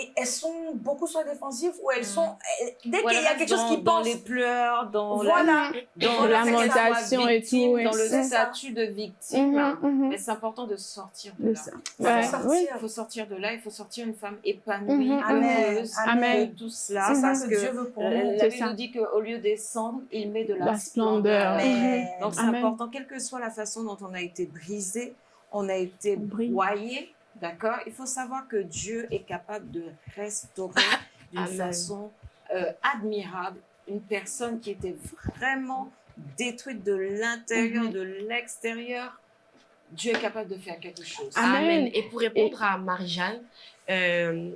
Et elles sont beaucoup soit défensives ou elles Mhm. sont. elles- dès qu'il y a quelque chose qui dans, dans pense. les pleurs, dans Voilà. la, dans lamentation et tout, dans le statut de victime. Mais c'est important de sortir de De là. ça. Il Ouais. faut sortir. Oui. Il faut sortir de là, il faut sortir une femme épanouie. Amen. heureuse Amen. de tout cela. C'est ça que Dieu veut pour la, nous. la Bible nous dit qu'au lieu des cendres, il met de la, La splendeur. Amen. Donc c'est important, quelle que soit la façon dont on a été brisé, on a été broyé, d'accord? Il faut savoir que Dieu est capable de restaurer d'une façon euh, admirable une personne qui était vraiment détruite de l'intérieur, Mhm. de l'extérieur. Dieu est capable de faire quelque chose. Amen. Amen. Et pour répondre à Marie-Jeanne, euh,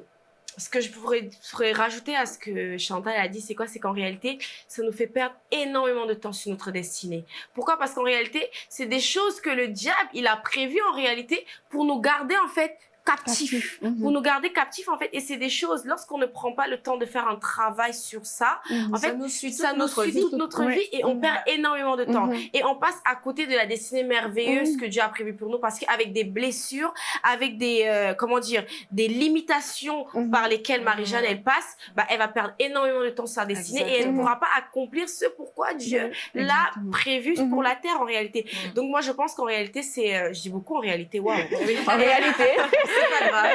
ce que je pourrais, rajouter à ce que Chantal a dit, c'est quoi? C'est qu'en réalité, ça nous fait perdre énormément de temps sur notre destinée. Pourquoi? Parce qu'en réalité, c'est des choses que le diable, il a prévues en réalité pour nous garder en fait captifs. Mhm. Vous nous gardez captifs, en fait, et c'est des choses, lorsqu'on ne prend pas le temps de faire un travail sur ça, Mhm. en fait, ça nous suit toute notre vie. toute notre Ouais. vie et on Mhm. perd énormément de temps. Et on passe à côté de la destinée merveilleuse que Dieu a prévue pour nous parce qu'avec des blessures, avec des, euh, comment dire, des limitations par lesquelles Marie-Jeanne, elle passe, bah, elle va perdre énormément de temps sur sa destinée et elle ne pourra pas accomplir ce pourquoi Dieu l'a prévu pour la terre en réalité. Donc moi, je pense qu'en réalité, c'est, euh, je dis beaucoup en réalité, waouh. En réalité, C'est pas grave,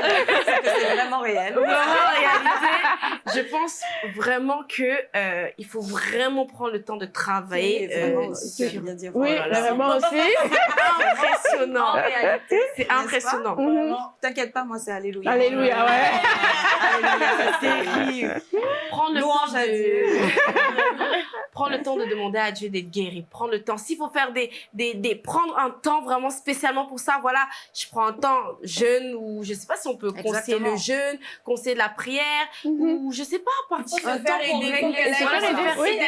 c'est que c'est vraiment réel. Vraiment, en réalité, je pense vraiment que euh, il faut vraiment prendre le temps de travailler. Euh, sur- bien dit. oui, vraiment aussi. impressionnant. C'est impressionnant. Mhm. T'inquiète pas, moi c'est Alléluia. Alléluia, ouais. Alléluia, c'est Terrible. Prendre le Louange temps à de... Dieu. prendre le temps de demander à Dieu d'être guéri. Prendre le temps. S'il faut faire des, des, des, prendre un temps vraiment spécialement pour ça, voilà, je prends un temps jeûne ou je sais pas si on peut conseiller Exactement. le jeûne, conseiller de la prière Mhm. ou je sais pas, partir un temps pour régler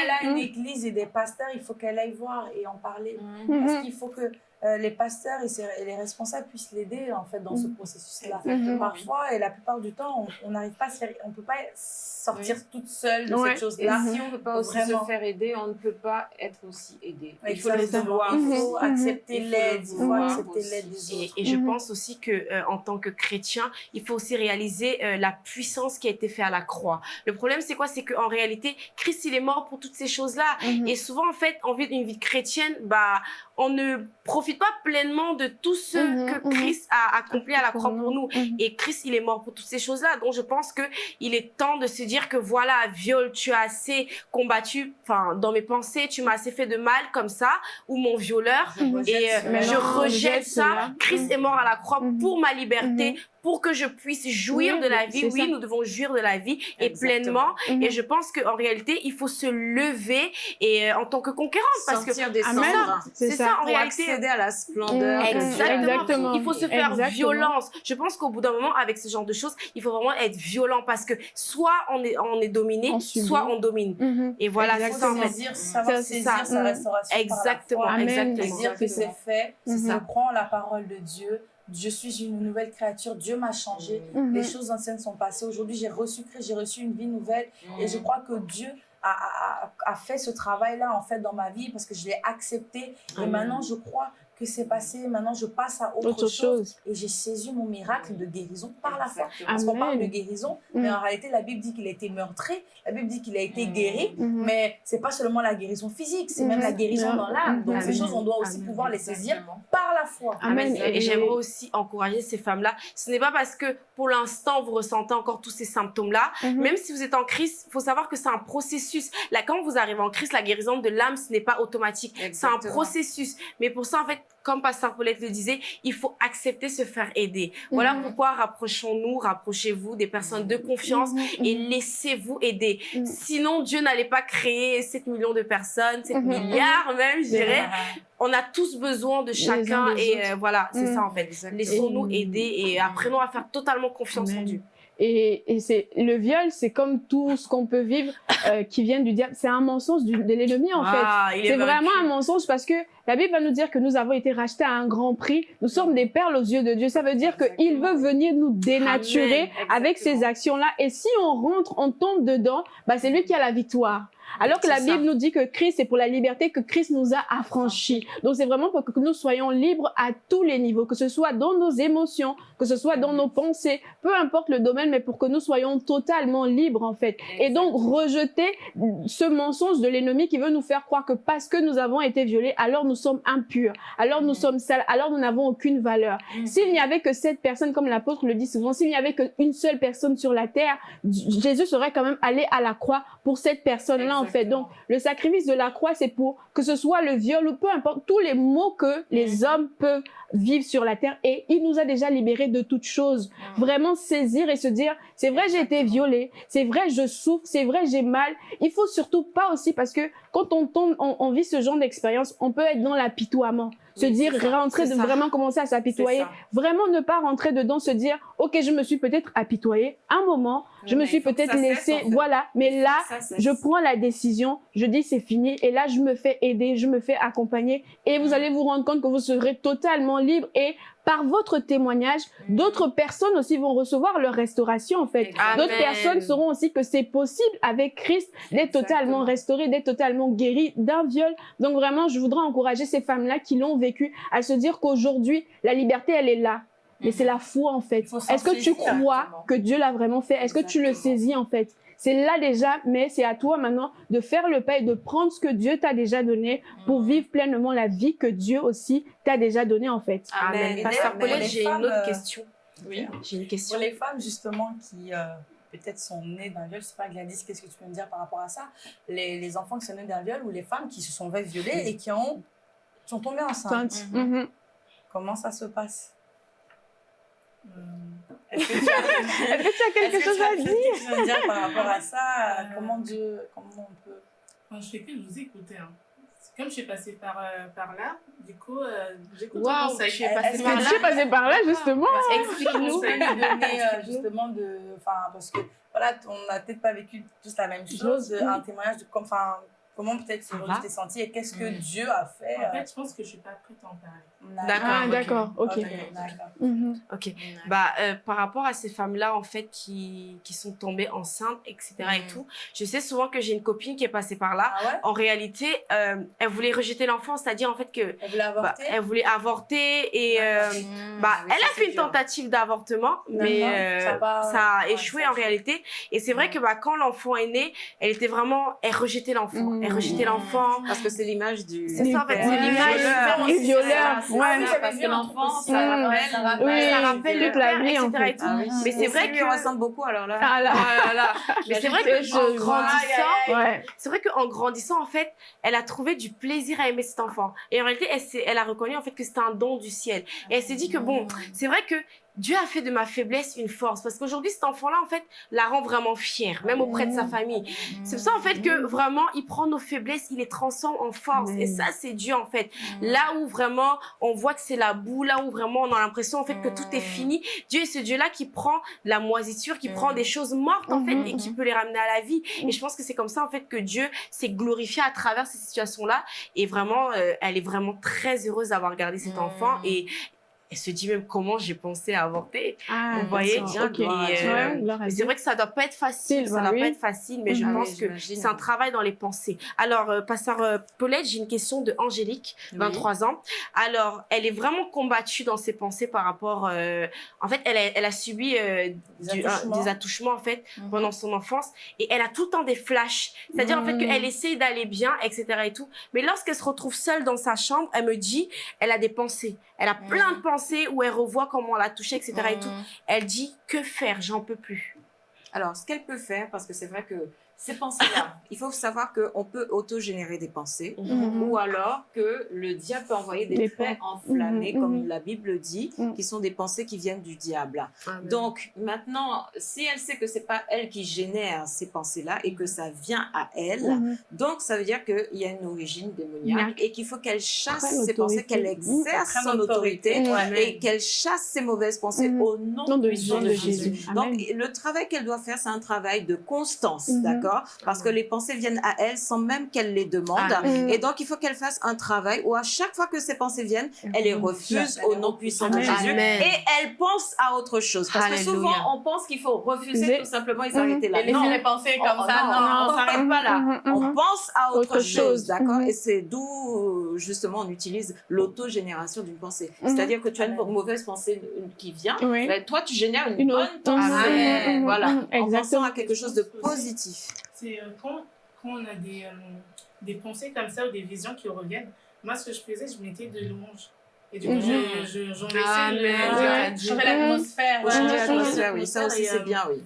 elle a une Mm. église et des pasteurs, il faut qu'elle aille voir et en parler. Mhm. Parce qu'il faut que euh, les pasteurs et, ses- et les responsables puissent l'aider en fait dans ce Mhm. processus-là. Parfois, et la plupart du temps, on- n'arrive pas on peut pas sortir toute seule de Ouais. cette Et chose-là. si on ne peut pas aussi Vraiment. se faire aider, on ne peut pas être aussi aidé. Il Il faut le vouloir. Il faut Mhm. accepter l'aide, il faut accepter l'aide des Et, autres. et je Mhm. pense aussi que euh, en tant que chrétien, il faut aussi réaliser euh, la puissance qui a été faite à la croix. Le problème, c'est quoi? C'est qu'en réalité, Christ, il est mort pour toutes ces choses-là. Et souvent, en fait, en vie d'une vie chrétienne, bah, on ne profite pas pleinement de tout ce Mhm, que mhm. Christ a accompli à la croix pour nous. Mhm. Et Christ, il est mort pour toutes ces choses-là. Donc, je pense que il est temps de se dire que voilà, viol, tu as assez combattu, enfin, dans mes pensées, tu m'as assez fait de mal comme ça, ou mon violeur. Et euh, je rejette rejette ça. Christ est mort à la croix pour ma liberté, pour que je puisse jouir Oui, de la vie. Oui, ça. nous devons jouir de la vie et Exactement. pleinement. Mhm. Et je pense qu'en réalité, il faut se lever et euh, en tant que conquérante, parce que Sortir des Amen. cendres. c'est ça, en Pour réalité. accéder à la splendeur. Mhm. que Exactement. Exactement. Il faut se faire Exactement. violence. Je pense qu'au bout d'un moment, avec ce genre de choses, il faut vraiment être violent parce que soit on est, on est dominé, On soit on domine. Mhm. Et voilà, c'est ça en fait. saisir, savoir Ça, saisir ça. sa Mm. restauration Exactement, par la foi. Amen. exactement. dire que c'est fait. Ça. prends la parole de Dieu. Je suis une nouvelle créature. Dieu m'a changé. Mhm. Les choses anciennes sont passées. Aujourd'hui, j'ai reçu Christ, j'ai reçu une vie nouvelle. Et Mm. je crois que Dieu a, a- a- fait ce travail-là, en fait, dans ma vie parce que je l'ai accepté. Et maintenant, je crois que c'est passé. Maintenant, je passe à autre, Autre chose. chose. Et j'ai saisi mon miracle de guérison par la foi. Parce qu'on parle de guérison, Mm. mais en réalité, la Bible dit qu'il a été meurtri. La Bible dit qu'il a été Mm. guéri. Mhm. Mais c'est pas seulement la guérison physique, c'est même la guérison Mhm. dans l'âme. Donc, ces choses, on doit aussi Amen. pouvoir les saisir par la foi. Amen. Et, Et- j'aimerais aussi encourager ces femmes-là. Ce n'est pas parce que pour l'instant vous ressentez encore tous ces symptômes-là. Mhm. Même si vous êtes en crise, il faut savoir que c'est un processus. Là, quand vous arrivez en crise, la guérison de l'âme, ce n'est pas automatique. C'est un processus. Mais pour ça, en fait, comme Pasteur Paulette le disait, il faut accepter se faire aider. Voilà Mhm. pourquoi rapprochons-nous, rapprochez-vous des personnes de confiance Mhm. et laissez-vous aider. Mhm. Sinon, Dieu n'allait pas créer 7 millions de personnes, 7 Mhm. milliards même, je dirais. On a tous besoin de chacun et euh, voilà, c'est Mhm. ça en fait. Laissons-nous aider et apprenons à faire totalement confiance en. Dieu. Et, et c'est le viol, c'est comme tout ce qu'on peut vivre euh, qui vient du diable. C'est un mensonge du- de l'ennemi en fait. Ah, C'est vraiment un mensonge parce que la Bible va nous dire que nous avons été rachetés à un grand prix. Nous sommes des perles aux yeux de Dieu. Ça veut dire qu'il veut venir nous dénaturer Amen, avec ces actions-là. Et si on rentre, on tombe dedans, bah, c'est lui qui a la victoire. Alors que la C'est ça. Bible nous dit que Christ est pour la liberté, que Christ nous a affranchis. Donc c'est vraiment pour que nous soyons libres à tous les niveaux, que ce soit dans nos émotions, que ce soit dans nos pensées, peu importe le domaine, mais pour que nous soyons totalement libres en fait. Et donc rejeter ce mensonge de l'ennemi qui veut nous faire croire que parce que nous avons été violés, alors nous sommes impurs, alors nous sommes sales, alors nous n'avons aucune valeur. S'il n'y avait que cette personne, comme l'apôtre le dit souvent, s'il n'y avait qu'une seule personne sur la terre, Jésus serait quand même allé à la croix pour cette personne-là en fait. Donc le sacrifice de la croix, c'est pour que ce soit le viol ou peu importe tous les maux que les hommes peuvent vivre sur la terre et il nous a déjà libérés de toutes choses. Vraiment saisir et se dire, c'est vrai, j'ai été violée, c'est vrai, je souffre, c'est vrai, j'ai mal. Il faut surtout pas aussi parce que quand on tombe, on, on vit ce genre d'expérience, on peut être dans l'apitoiement. Se dire, ça, rentrer, de vraiment commencer à s'apitoyer. Vraiment ne pas rentrer dedans, se dire, ok, je me suis peut-être apitoyée un moment, je me suis peut-être laissée, en fait. voilà. Mais là, je prends la décision, je dis c'est fini, et là je me fais aider, je me fais accompagner, et vous allez vous rendre compte que vous serez totalement libre et par votre témoignage, d'autres personnes aussi vont recevoir leur restauration en fait. D'autres personnes sauront aussi que c'est possible avec Christ d'être totalement restauré, d'être totalement guéri d'un viol. Donc vraiment, je voudrais encourager ces femmes-là qui l'ont vécu à se dire qu'aujourd'hui, la liberté, elle est là. Mais c'est la foi en fait. Est-ce que tu crois exactement. que Dieu l'a vraiment fait? Est-ce que tu le saisis en fait? C'est là déjà, mais c'est à toi maintenant de faire le pas et de prendre ce que Dieu t'a déjà donné pour vivre pleinement la vie que Dieu aussi t'a déjà donnée en fait. Amen. Pasteur Paulette, j'ai femmes, une autre euh, question. Oui. J'ai une Pour question. les femmes, justement, qui euh, peut-être sont nées d'un viol, je sais pas, Gladys, qu'est-ce que tu peux me dire par rapport à ça? Les, les enfants qui sont nés d'un viol ou les femmes qui se sont fait violer et qui ont, sont tombées enceintes. Mhm. Comment ça se passe? Est-ce que tu as, Est-ce que tu as quelque que chose tu as à dire par rapport à ça Euh, Comment Dieu, comment on peut Moi, je fais que vous écouter. Hein. Comme je suis passée par, euh, par là, du coup, euh, j'écoute conseils. tu es passée par que Je là. suis passée par là justement? Explique-nous. Donner euh, justement de, enfin parce que voilà, on n'a peut-être pas vécu tous la même chose, un témoignage de comme, enfin comment peut-être c'est tu t'es senti et qu'est-ce que Mhm. Dieu a fait. En fait, je pense que je suis pas prête à en parler. euh, D'accord. Ah ok. d'accord, ok. Mhm. Ok. Bah, euh, par rapport à ces femmes-là, en fait, qui, qui sont tombées enceintes, etc. et Mm. tout, je sais souvent que j'ai une copine qui est passée par là. Ah ouais? En réalité, euh, elle voulait rejeter l'enfant, c'est-à-dire en fait que Elle voulait bah, avorter? elle voulait avorter et euh, Mmh, bah, oui, elle a fait une dur. tentative d'avortement, mais euh, Ça a pas- ça a ouais, échoué ça a en réalité. Et c'est vrai Mm. que bah, quand l'enfant est né, elle était vraiment, elle rejetait l'enfant, Mm. Elle rejetait l'enfant. Parce que c'est l'image du... C'est ça en fait, c'est l'image. violeur. Et violeur, Ah, c'est ouais. parce que l'enfant, ça rappelle... Oui, ça rappelle le toute la père, vie, en fait. et. Ah. Mais c'est Et vrai que ressemble beaucoup, alors là... Ah là. Mais c'est vrai que Je en vois. grandissant, c'est vrai qu'en grandissant, en fait, elle a trouvé du plaisir à aimer cet enfant. Et en réalité, elle a reconnu en fait que c'était un don du ciel. Et elle s'est dit que bon, c'est vrai que Dieu a fait de ma faiblesse une force. Parce qu'aujourd'hui, cet enfant-là, en fait, la rend vraiment fière, même auprès de sa famille. C'est pour ça, en fait, que vraiment, il prend nos faiblesses, il les transforme en force. Et ça, c'est Dieu, en fait. Là où vraiment, on voit que c'est la boue, là où vraiment, on a l'impression, en fait, que tout est fini. Dieu est ce Dieu-là qui prend la moisissure, qui prend des choses mortes, en fait, et qui peut les ramener à la vie. Et je pense que c'est comme ça, en fait, que Dieu s'est glorifié à travers ces situations-là. Et vraiment, euh, elle est vraiment très heureuse d'avoir gardé cet enfant. Et elle se dit même comment j'ai pensé à avorter. Ah, Vous voyez, d'accord, ok. et, euh, Ouais, c'est vrai que ça doit pas être facile, ça doit oui. pas être facile, mais je. Ah pense oui, que c'est un travail dans les pensées. Alors, euh, pasteur euh, Paulette, j'ai une question de Angélique, 23 ans. Alors, elle est vraiment combattue dans ses pensées par rapport... euh, en fait, elle a, elle a subi euh, Des du- un- attouchements. des attouchements, en fait, Mhm. pendant son enfance. Et elle a tout le temps des flashs. C'est-à-dire, en fait, qu'elle essaye d'aller bien, etc. et tout. Mais lorsqu'elle se retrouve seule dans sa chambre, elle me dit, elle a des pensées. Elle a plein de pensées où elle revoit comment on l'a touchée, etc. et tout. Mmh. Elle dit, que faire? J'en peux plus. Alors, ce qu'elle peut faire, parce que c'est vrai que ces pensées-là, il faut savoir qu'on peut auto-générer des pensées, Mhm. ou alors que le diable peut envoyer des, Des traits enflammés, Mhm, comme la Bible dit, qui sont des pensées qui viennent du diable. Amen. Donc, maintenant, si elle sait que c'est pas elle qui génère ces pensées-là et que ça vient à elle, donc ça veut dire qu'il y a une origine démoniaque et qu'il faut qu'elle chasse ces pensées, qu'elle exerce son autorité et qu'elle chasse ces mauvaises pensées au nom, Nom de Jésus. de Jésus. Jésus. Donc, le travail qu'elle doit faire, c'est un travail de constance, Mhm. D'accord Parce que les pensées viennent à elle sans même qu'elle les demande. Amen. Et donc, il faut qu'elle fasse un travail où à chaque fois que ces pensées viennent, elle les refuse au nom puissant de. Jésus. Amen. Et elle pense à autre chose. Parce que Alléluia. souvent, on pense qu'il faut refuser tout simplement et s'arrêter là. Et Non. laisser les pensées Oh, comme oh, ça, non, non. on s'arrête pas là. Mhm, On pense à autre, Autre chose, d'accord? Et c'est d'où, justement, on utilise l'autogénération d'une pensée. C'est-à-dire que tu as une mauvaise pensée qui vient, Oui. ben, toi, tu génères une, Une bonne pensée. Voilà, mhm, en pensant Exactement. à quelque chose de positif. C'est euh, quand, quand on a des, euh, des pensées comme ça ou des visions qui reviennent, moi, ce que je faisais, je mettais de louanges. Et du coup, Mhm. je, je, j'en laissais. Changer l'atmosphère. Ouais, Changer ouais, l'atmosphère, ouais, oui, ça aussi c'est bien, oui.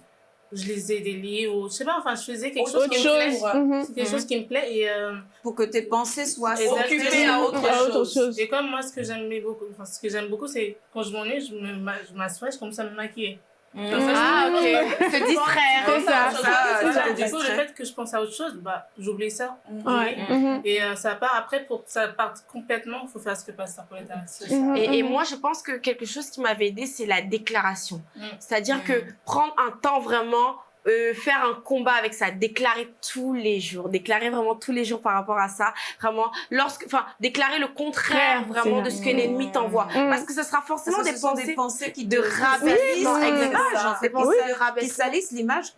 je lisais des livres, ou je sais pas, enfin, je faisais quelque chose Autre qui me plaît. chose. Mhm. C'est quelque chose qui me plaît et, euh, Pour que tes pensées soient occupées à autre À autre chose. chose. et comme moi, ce que j'aimais beaucoup, enfin, ce que j'aime beaucoup, c'est quand je m'ennuie, me je m'assois, je commence à me maquiller. Ah, ok. Se distraire. C'est ça. Du coup, le fait que je pense à autre chose, bah, j'oublie ça. Ouais. Mhm. Et euh, ça part après, pour que ça parte complètement, il faut faire ce que a dit. Mhm. Et, et moi, je pense que quelque chose qui m'avait aidé, c'est la déclaration. Mm. C'est-à-dire que prendre un temps vraiment euh, faire un combat avec ça, déclarer tous les jours, déclarer vraiment tous les jours par rapport à ça, vraiment, lorsque, enfin, déclarer le contraire vraiment de ce ça. que l'ennemi t'envoie. Mm. Parce que ce sera forcément Parce que des ce sont pensées des pensées qui de exactement. l'image, en fait, Des pensées qui salissent l'image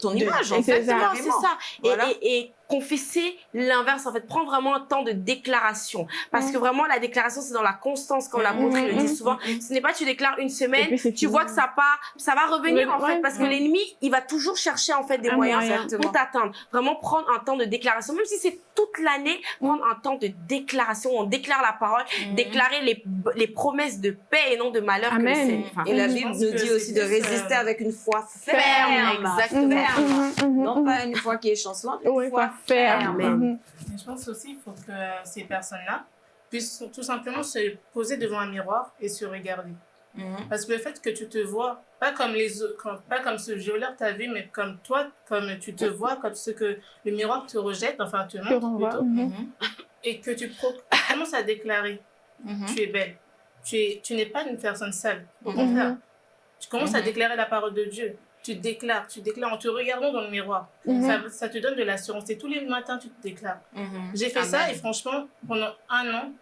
ton image, en fait. c'est ça. Exactement, c'est carrément. ça. Et, Voilà. et, et confesser l'inverse, en fait, prendre vraiment un temps de déclaration. Parce que vraiment, la déclaration, c'est dans la constance, comme l'apôtre Mm, le mm, dit mm, souvent. Ce n'est pas tu déclares une semaine, puis, tu vois que ça part, ça va revenir, en fait, ouais, parce que l'ennemi, il va toujours chercher, en fait, des moyens pour t'atteindre. Vraiment prendre un temps de déclaration, même si c'est toute l'année, prendre un temps de déclaration. On déclare la parole, Mhm. déclarer les, les promesses de paix et non de malheur Amen. Enfin, Et la Je Bible nous dit aussi de plus, résister euh, avec une foi ferme, ferme. exactement. Ferme. Mhm, mhm, Non mhm. pas une foi qui est chancelante, une Ouais, foi. Mhm. Mais je pense aussi qu'il faut que ces personnes-là puissent tout simplement se poser devant un miroir et se regarder. Mhm. Parce que le fait que tu te vois, pas comme les autres, comme- pas comme ce violeur t'a vu, mais comme toi, comme tu te vois, comme ce que le miroir te rejette, enfin te montre plutôt, Mhm. Mhm. et que tu commences à déclarer, tu es belle, tu es, tu n'es pas une personne sale, au contraire. Tu commences à déclarer la parole de Dieu. Tu déclares, tu déclares en te regardant dans le miroir. Ça, ça te donne de l'assurance. Et tous les matins, tu te déclares. J'ai fait ça et franchement, pendant un an,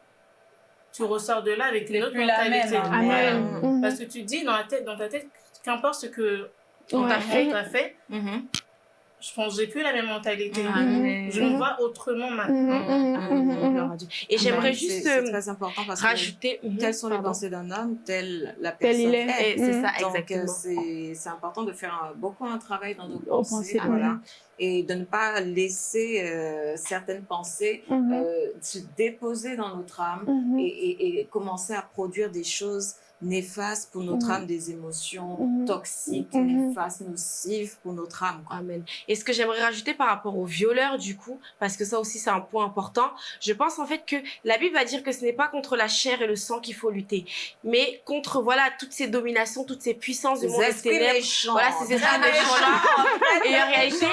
tu ressors de là avec une autre plus la mentalité. même, hein. Voilà. Amen. Mhm. Parce que tu dis dans, la tête, dans ta tête, qu'importe ce que on t'a fait, on t'a fait, j'ai plus la même mentalité. Amen. Je me vois autrement maintenant. Mhm, mhm, mhm, mhm. Dieu. Et j'aimerais Amen. juste euh, c'est très important parce que rajouter. Mhm, telles sont les pensées d'un homme, telle la Tel personne il est. c'est ça, Donc, euh, exactement. c'est c'est important de faire un- beaucoup un travail dans nos pensées, voilà, mhm. et de ne pas laisser euh, certaines pensées Mhm. euh, se déposer dans notre âme Mhm. et, et- et commencer à produire des choses néfastes pour notre Mhm. âme, des émotions Mhm. toxiques, Mhm. néfastes, nocives pour notre âme. quoi. Amen. Et ce que j'aimerais rajouter par rapport aux violeurs, du coup, parce que ça aussi c'est un point important, je pense en fait que la Bible va dire que ce n'est pas contre la chair et le sang qu'il faut lutter, mais contre voilà toutes ces dominations, toutes ces puissances du monde des ténèbres. méchants. Voilà, ces esprits Très méchants-là. Et en réalité,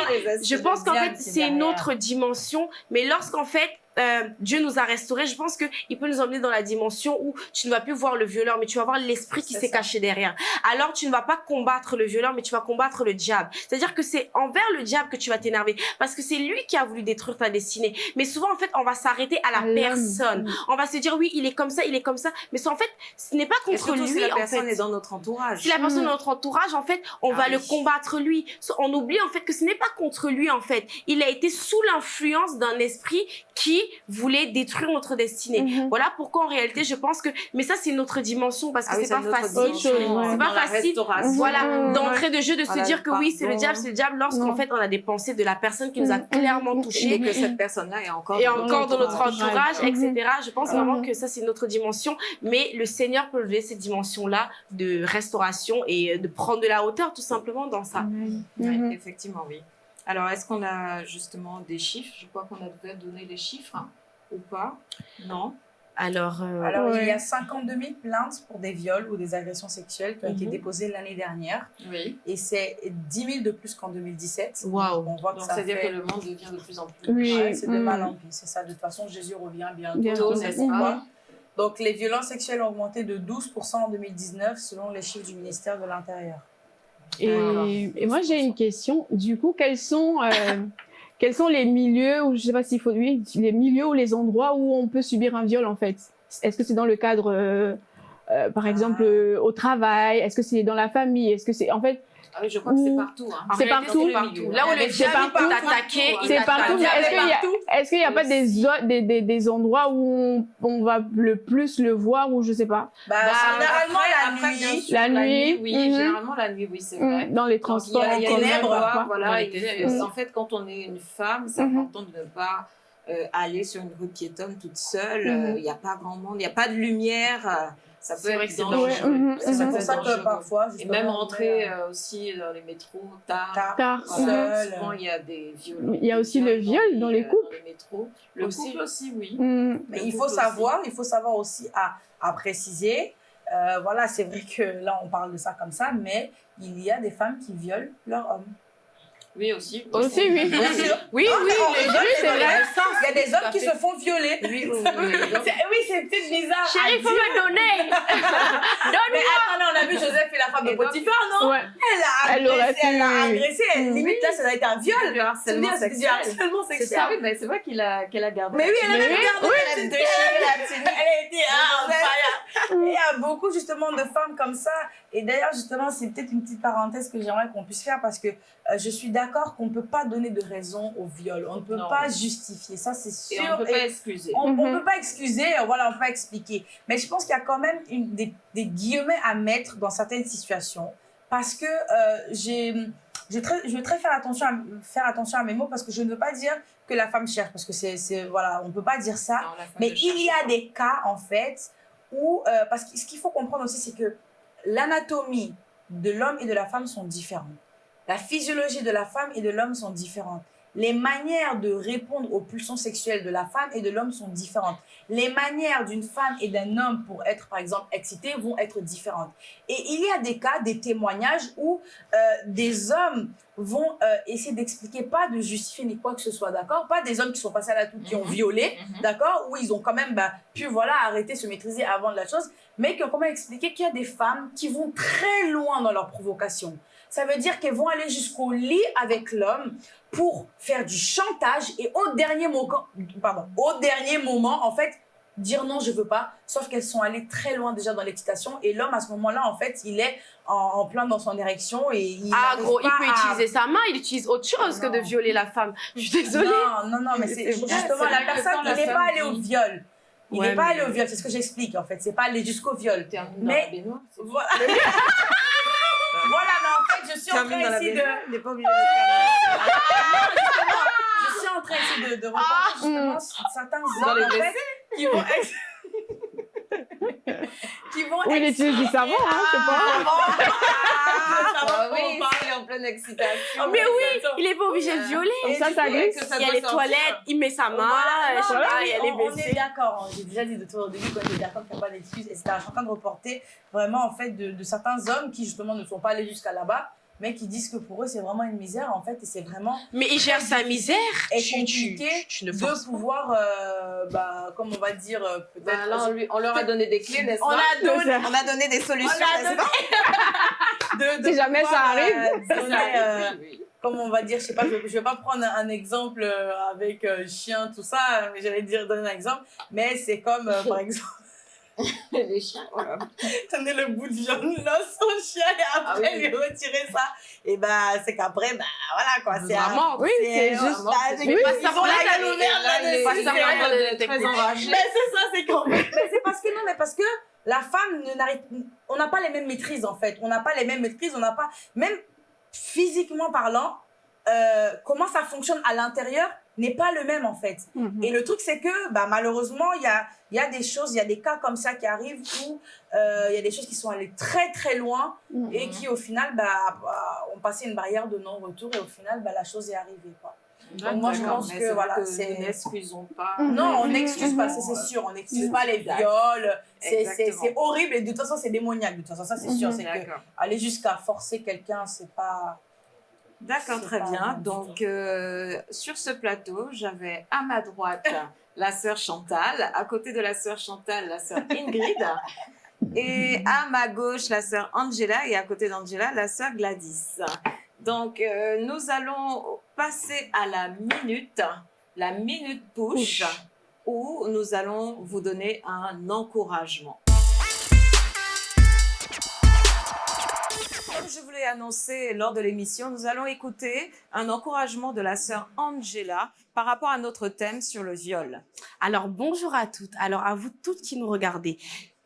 Je pense qu'en fait, c'est une autre dimension, mais lorsqu'en fait, euh, Dieu nous a restaurés, je pense qu'il peut nous emmener dans la dimension où tu ne vas plus voir le violeur, mais tu vas voir l'esprit qui s'est caché derrière. Alors, tu ne vas pas combattre le violeur, mais tu vas combattre le diable. C'est-à-dire que c'est envers le diable que tu vas t'énerver, parce que c'est lui qui a voulu détruire ta destinée. Mais souvent, en fait, on va s'arrêter à la l'homme. personne. On va se dire, oui, il est comme ça, il est comme ça, mais en fait, ce n'est pas contre lui, si la en personne fait. est dans notre entourage? Si la personne est dans notre entourage, en fait, on Ah va oui. le combattre lui. On oublie en fait que ce n'est pas contre lui en fait. Il a été sous l'influence d'un esprit qui voulait détruire notre destinée. Mhm. Voilà pourquoi en réalité je pense que, mais ça c'est une autre dimension parce que Ah oui, c'est pas facile. C'est pas facile. Voilà, Mhm. d'entrée de jeu de se Voilà, dire que oui, c'est le diable, c'est le diable, lorsqu'en fait on a des pensées de la personne qui nous a Mhm. clairement Mhm. Et touchés que cette personne-là est encore et dans encore dans notre entourage. etc. Je pense vraiment que ça, c'est une autre dimension. Mais le Seigneur peut lever cette dimension-là de restauration et de prendre de la hauteur, tout simplement, dans ça. Effectivement, oui. Alors, est-ce qu'on a justement des chiffres? Je crois qu'on a déjà donné les chiffres, hein, ou pas? Non? Alors, euh, Alors, Ouais. il y a 52 000 plaintes pour des viols ou des agressions sexuelles qui ont été Mhm. déposées l'année dernière. Oui. Et c'est 10 000 de plus qu'en 2017. Waouh. On voit que Donc, ça c'est-à-dire fait... que le monde devient de plus en plus. Oui. Ouais, c'est de Mm. mal en pis. C'est ça. De toute façon, Jésus revient bientôt, Bientôt, n'est-ce pas? Donc, les violences sexuelles ont augmenté de 12% en 2019 selon les chiffres du ministère de l'Intérieur. Et, et moi, j'ai une question. Du coup, quels sont, euh, quels sont les milieux, ou je sais pas s'il faut, oui, les milieux ou les endroits où on peut subir un viol, en fait? Est-ce que c'est dans le cadre, euh, euh, par exemple, euh, au travail? Est-ce que c'est dans la famille? Est-ce que c'est, en fait, Ah oui, je crois que c'est Ou- partout. hein. C'est partout. Là où le diable partout. t'attaquer, il c'est partout, est-ce qu'il y a, pas des, des, des, endroits où on, on va le plus le voir, ou je sais pas? Bah, Bah, généralement, après- la après, nuit. sûr, La nuit, oui. mhm. Généralement, la nuit, oui, c'est vrai. Mm, dans les Donc, il y a- transports, il y a ténèbres, voilà, Dans les et- ténèbres. et en fait, quand on est une femme, c'est Mhm. important de ne pas euh, aller sur une rue piétonne toute seule. Mhm. Euh, Il n'y a pas grand monde, il n'y a pas de lumière. Euh, Ça peut C'est vrai être que c'est dangereux. dangereux. Ouais, mhm, Ça C'est mhm. peut pour ça que parfois, Et même rentrer euh, aussi dans les métros tard. tard, Tard. Voilà, seul. souvent il y a des viols. Il y a aussi le viol dans les couples. Dans les métros. Le Aussi. couple aussi, oui. Mm. Mais Le il faut savoir, il faut savoir aussi à, à préciser. euh, voilà, c'est vrai que là on parle de ça comme ça, mais il y a des femmes qui violent leur homme. Oui, aussi. Aussi, oui. Oui, oui, oui, c'est vrai. Il y a des hommes qui se font violer. Oui, oui, oui. oui. C'est- peut-être bizarre. Chérie, faut dire. me donner. Mais attendez, on a vu Joseph et la femme de Potiphar, non? Ouais. Elle a agressé, elle a agressé. Limite, là, ça doit être un viol. Le harcèlement c'est du sexuel. harcèlement C'est sexuel. ça, oui, mais c'est vrai qu'il a, qu'elle a gardé. Mais oui, elle a gardé, oui, elle a déchiré la tenue. Elle a été ah. Et il y a beaucoup justement de femmes comme ça. Et d'ailleurs, justement, c'est peut-être une petite parenthèse que j'aimerais qu'on puisse faire parce que je suis d'accord qu'on ne peut pas donner de raison au viol. On ne peut Non. pas justifier. Ça, c'est sûr. Et on ne peut Et pas excuser. on ne Mhm. peut pas excuser, euh, voilà, on peut pas expliquer. Mais je pense qu'il y a quand même une, des, des guillemets à mettre dans certaines situations parce que euh, j'ai, je, vais très, je vais très faire attention, à, faire attention à mes mots parce que je ne veux pas dire que la femme cherche parce que c'est, voilà, on ne peut pas dire ça. Non, Mais ne il y a des cas, en fait, où. euh, parce que ce qu'il faut comprendre aussi, c'est que l'anatomie de l'homme et de la femme sont différentes. La physiologie de la femme et de l'homme sont différentes. Les manières de répondre aux pulsions sexuelles de la femme et de l'homme sont différentes. Les manières d'une femme et d'un homme pour être, par exemple, excités vont être différentes. Et il y a des cas, des témoignages où euh, des hommes vont euh, essayer d'expliquer, pas de justifier ni quoi que ce soit, d'accord? Pas des hommes qui sont passés à la touche, qui ont Mhm. violé, Mhm. d'accord? Où ils ont quand même bah, pu voilà, arrêter, se maîtriser avant de la chose, mais qui ont quand même expliqué qu'il y a des femmes qui vont très loin dans leur provocation? Ça veut dire qu'elles vont aller jusqu'au lit avec l'homme pour faire du chantage et au dernier, moment, pardon, au dernier moment, en fait, dire non, je veux pas. Sauf qu'elles sont allées très loin déjà dans l'excitation et l'homme, à ce moment-là, en fait, il est en, en plein dans son érection et il Ah, gros, il peut à- utiliser sa main, il utilise autre chose que de violer la femme. Je suis désolée. Non, non, non, mais c'est justement la personne, il n'est pas allé au viol. Il Ouais, n'est pas mais- allé au viol, c'est ce que j'explique en fait. C'est pas allé jusqu'au viol. Mais- dans la baignoire. c'est- Voilà. voilà, mais en fait, je suis en train ici de. baignoire, il n'est pas obligé de terminer. Je suis en train ici de, de reporter justement certains Dans les hommes en fait, qui vont. qui vont. Ou il ex- utilise du savon, hein, je sais pas. Ah oui, il est en pleine excitation. Mais oui, il est pas obligé de violer. Comme ça, ça glisse. Il y a les sortir. toilettes, il met sa main, Voilà, je sais non, pas, mais il y a on- les On est WC. d'accord, j'ai déjà dit de toi au début qu'on était d'accord qu'il n'y a pas d'excuses, etc. Je suis en train de reporter vraiment en fait de, de certains hommes qui justement ne sont pas allés jusqu'à là-bas, mais qui disent que pour eux c'est vraiment une misère en fait et c'est vraiment Mais il gère sa misère. et Tu- tu- compliqué tu ne de pouvoir, euh, bah, comme on va dire, euh, peut-être. Ben là, on, lui- on leur a donné des clés, n'est-ce on pas a donné, ça. On a donné des solutions, n'est-ce pas de, de Si jamais ça pouvoir, arrive. euh, donner, euh, Oui, comme on va dire, je sais pas, je, je vais pas prendre un, un exemple euh, avec euh, chien, tout ça, mais j'allais dire donner un exemple, mais c'est comme, euh, par exemple, Les chiens, voilà. donner le bout de viande là au chien et après Ah oui. lui retirer ça. Et bah, c'est qu'après, bah voilà quoi, c'est un- Vraiment. Oui, c'est juste. vraiment, c'est- Oui, ils ont la gueule ouverte là, les- Très. Mais c'est ça, c'est quand Mais c'est parce que non, mais parce que la femme ne n'arrive, on n'a pas les mêmes maîtrises en fait. On n'a pas les mêmes maîtrises, on n'a pas, même physiquement parlant, euh, comment ça fonctionne à l'intérieur n'est pas le même en fait. Mhm. Et le truc c'est que bah, malheureusement il y a, il y a des choses, il y a des cas comme ça qui arrivent où euh, il y a des choses qui sont allées très très loin Mhm. et qui au final bah, bah, ont passé une barrière de non-retour et au final bah, la chose est arrivée quoi. Donc, moi, je pense que, c'est voilà, c'est- n'excusons pas. Mhm. Non, on n'excuse pas, ça c'est sûr. On n'excuse pas les viols. C'est- horrible et de toute façon c'est démoniaque. De toute façon, ça c'est sûr. C'est que aller jusqu'à forcer quelqu'un, c'est pas. D'accord, très bien. Donc, euh, sur ce plateau, j'avais à ma droite la sœur Chantal, à côté de la sœur Chantal, la sœur Ingrid, et à ma gauche, la sœur Angela, et à côté d'Angela, la sœur Gladys. Donc, euh, nous allons passer à la minute, la minute push, où nous allons vous donner un encouragement. Comme je vous l'ai annoncé lors de l'émission, nous allons écouter un encouragement de la sœur Angela par rapport à notre thème sur le viol. Alors, bonjour à toutes. Alors, à vous toutes qui nous regardez.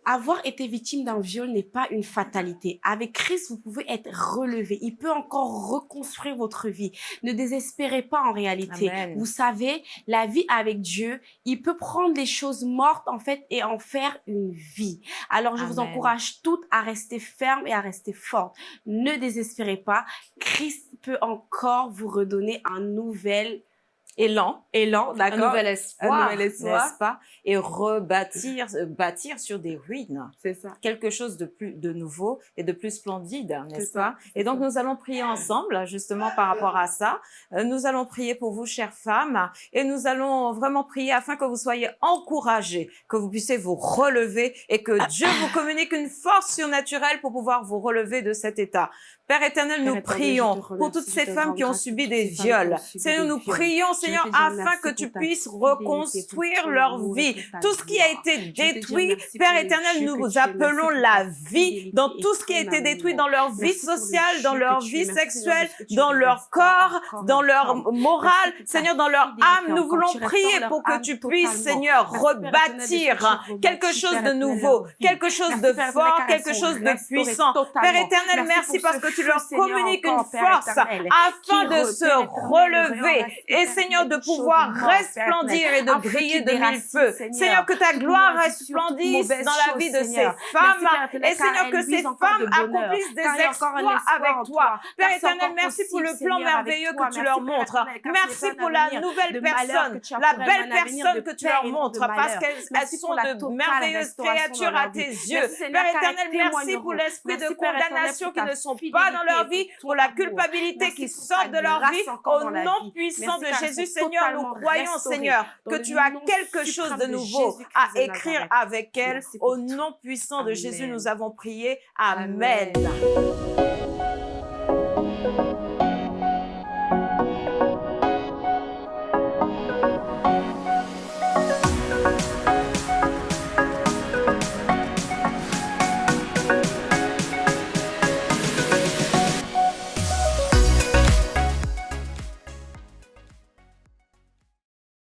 Avoir été victime d'un viol n'est pas une fatalité. Avec Christ, vous pouvez être relevé. Il peut encore reconstruire votre vie. Ne désespérez pas en réalité. Amen. Vous savez, la vie avec Dieu, il peut prendre les choses mortes en fait et en faire une vie. Alors, je vous encourage toutes à rester fermes et à rester fortes. Ne désespérez pas. Christ peut encore vous redonner un nouvel élan, élan, un d'accord nouvel espoir, nouvel espoir. n'est-ce pas? Et rebâtir, euh, bâtir sur des ruines C'est ça. quelque chose de plus de nouveau et de plus splendide, n'est-ce pas? Et donc nous allons prier ensemble justement par rapport à ça. Euh, Nous allons prier pour vous, chères femmes, et nous allons vraiment prier afin que vous soyez encouragés, que vous puissiez vous relever et que Dieu vous communique une force surnaturelle pour pouvoir vous relever de cet état. Père éternel, nous éternel, prions pour toutes ces femmes qui ont subi des viols. Seigneur, nous prions, Je Seigneur, afin que tu puisses reconstruire leur vie. Tout ce qui a été détruit, Père éternel, nous appelons la vie dans tout ce qui a été détruit dans leur vie sociale, dans leur vie Seigneur, sexuelle, dans leur corps, dans leur morale, Seigneur, dans leur âme. Nous voulons prier pour que tu puisses. Seigneur, rebâtir quelque chose de nouveau, quelque chose de fort, quelque chose de puissant. Père éternel, Merci parce ce que tu leur Seigneur, communiques une force afin de se relever. Et Père Seigneur, de pouvoir resplendir et de briller de mille feux. Seigneur. Que ta gloire resplendisse dans la vie de ces femmes. Et Seigneur, que ces femmes accomplissent des exploits avec toi. Père éternel, merci pour le plan merveilleux que tu leur montres. Merci pour la nouvelle personne, la belle personne que tu leur montres, parce qu'elles sont de merveilleuses créatures à tes yeux. Père éternel, merci pour l'esprit de condamnation qui ne sont pas dans leur vie, pour la culpabilité qui sort de leur vie. Au nom puissant de elles Jésus, Seigneur, nous croyons, Seigneur, que tu as quelque chose de nouveau à écrire avec elle. Au nom puissant de Jésus, nous avons prié. Amen. Amen.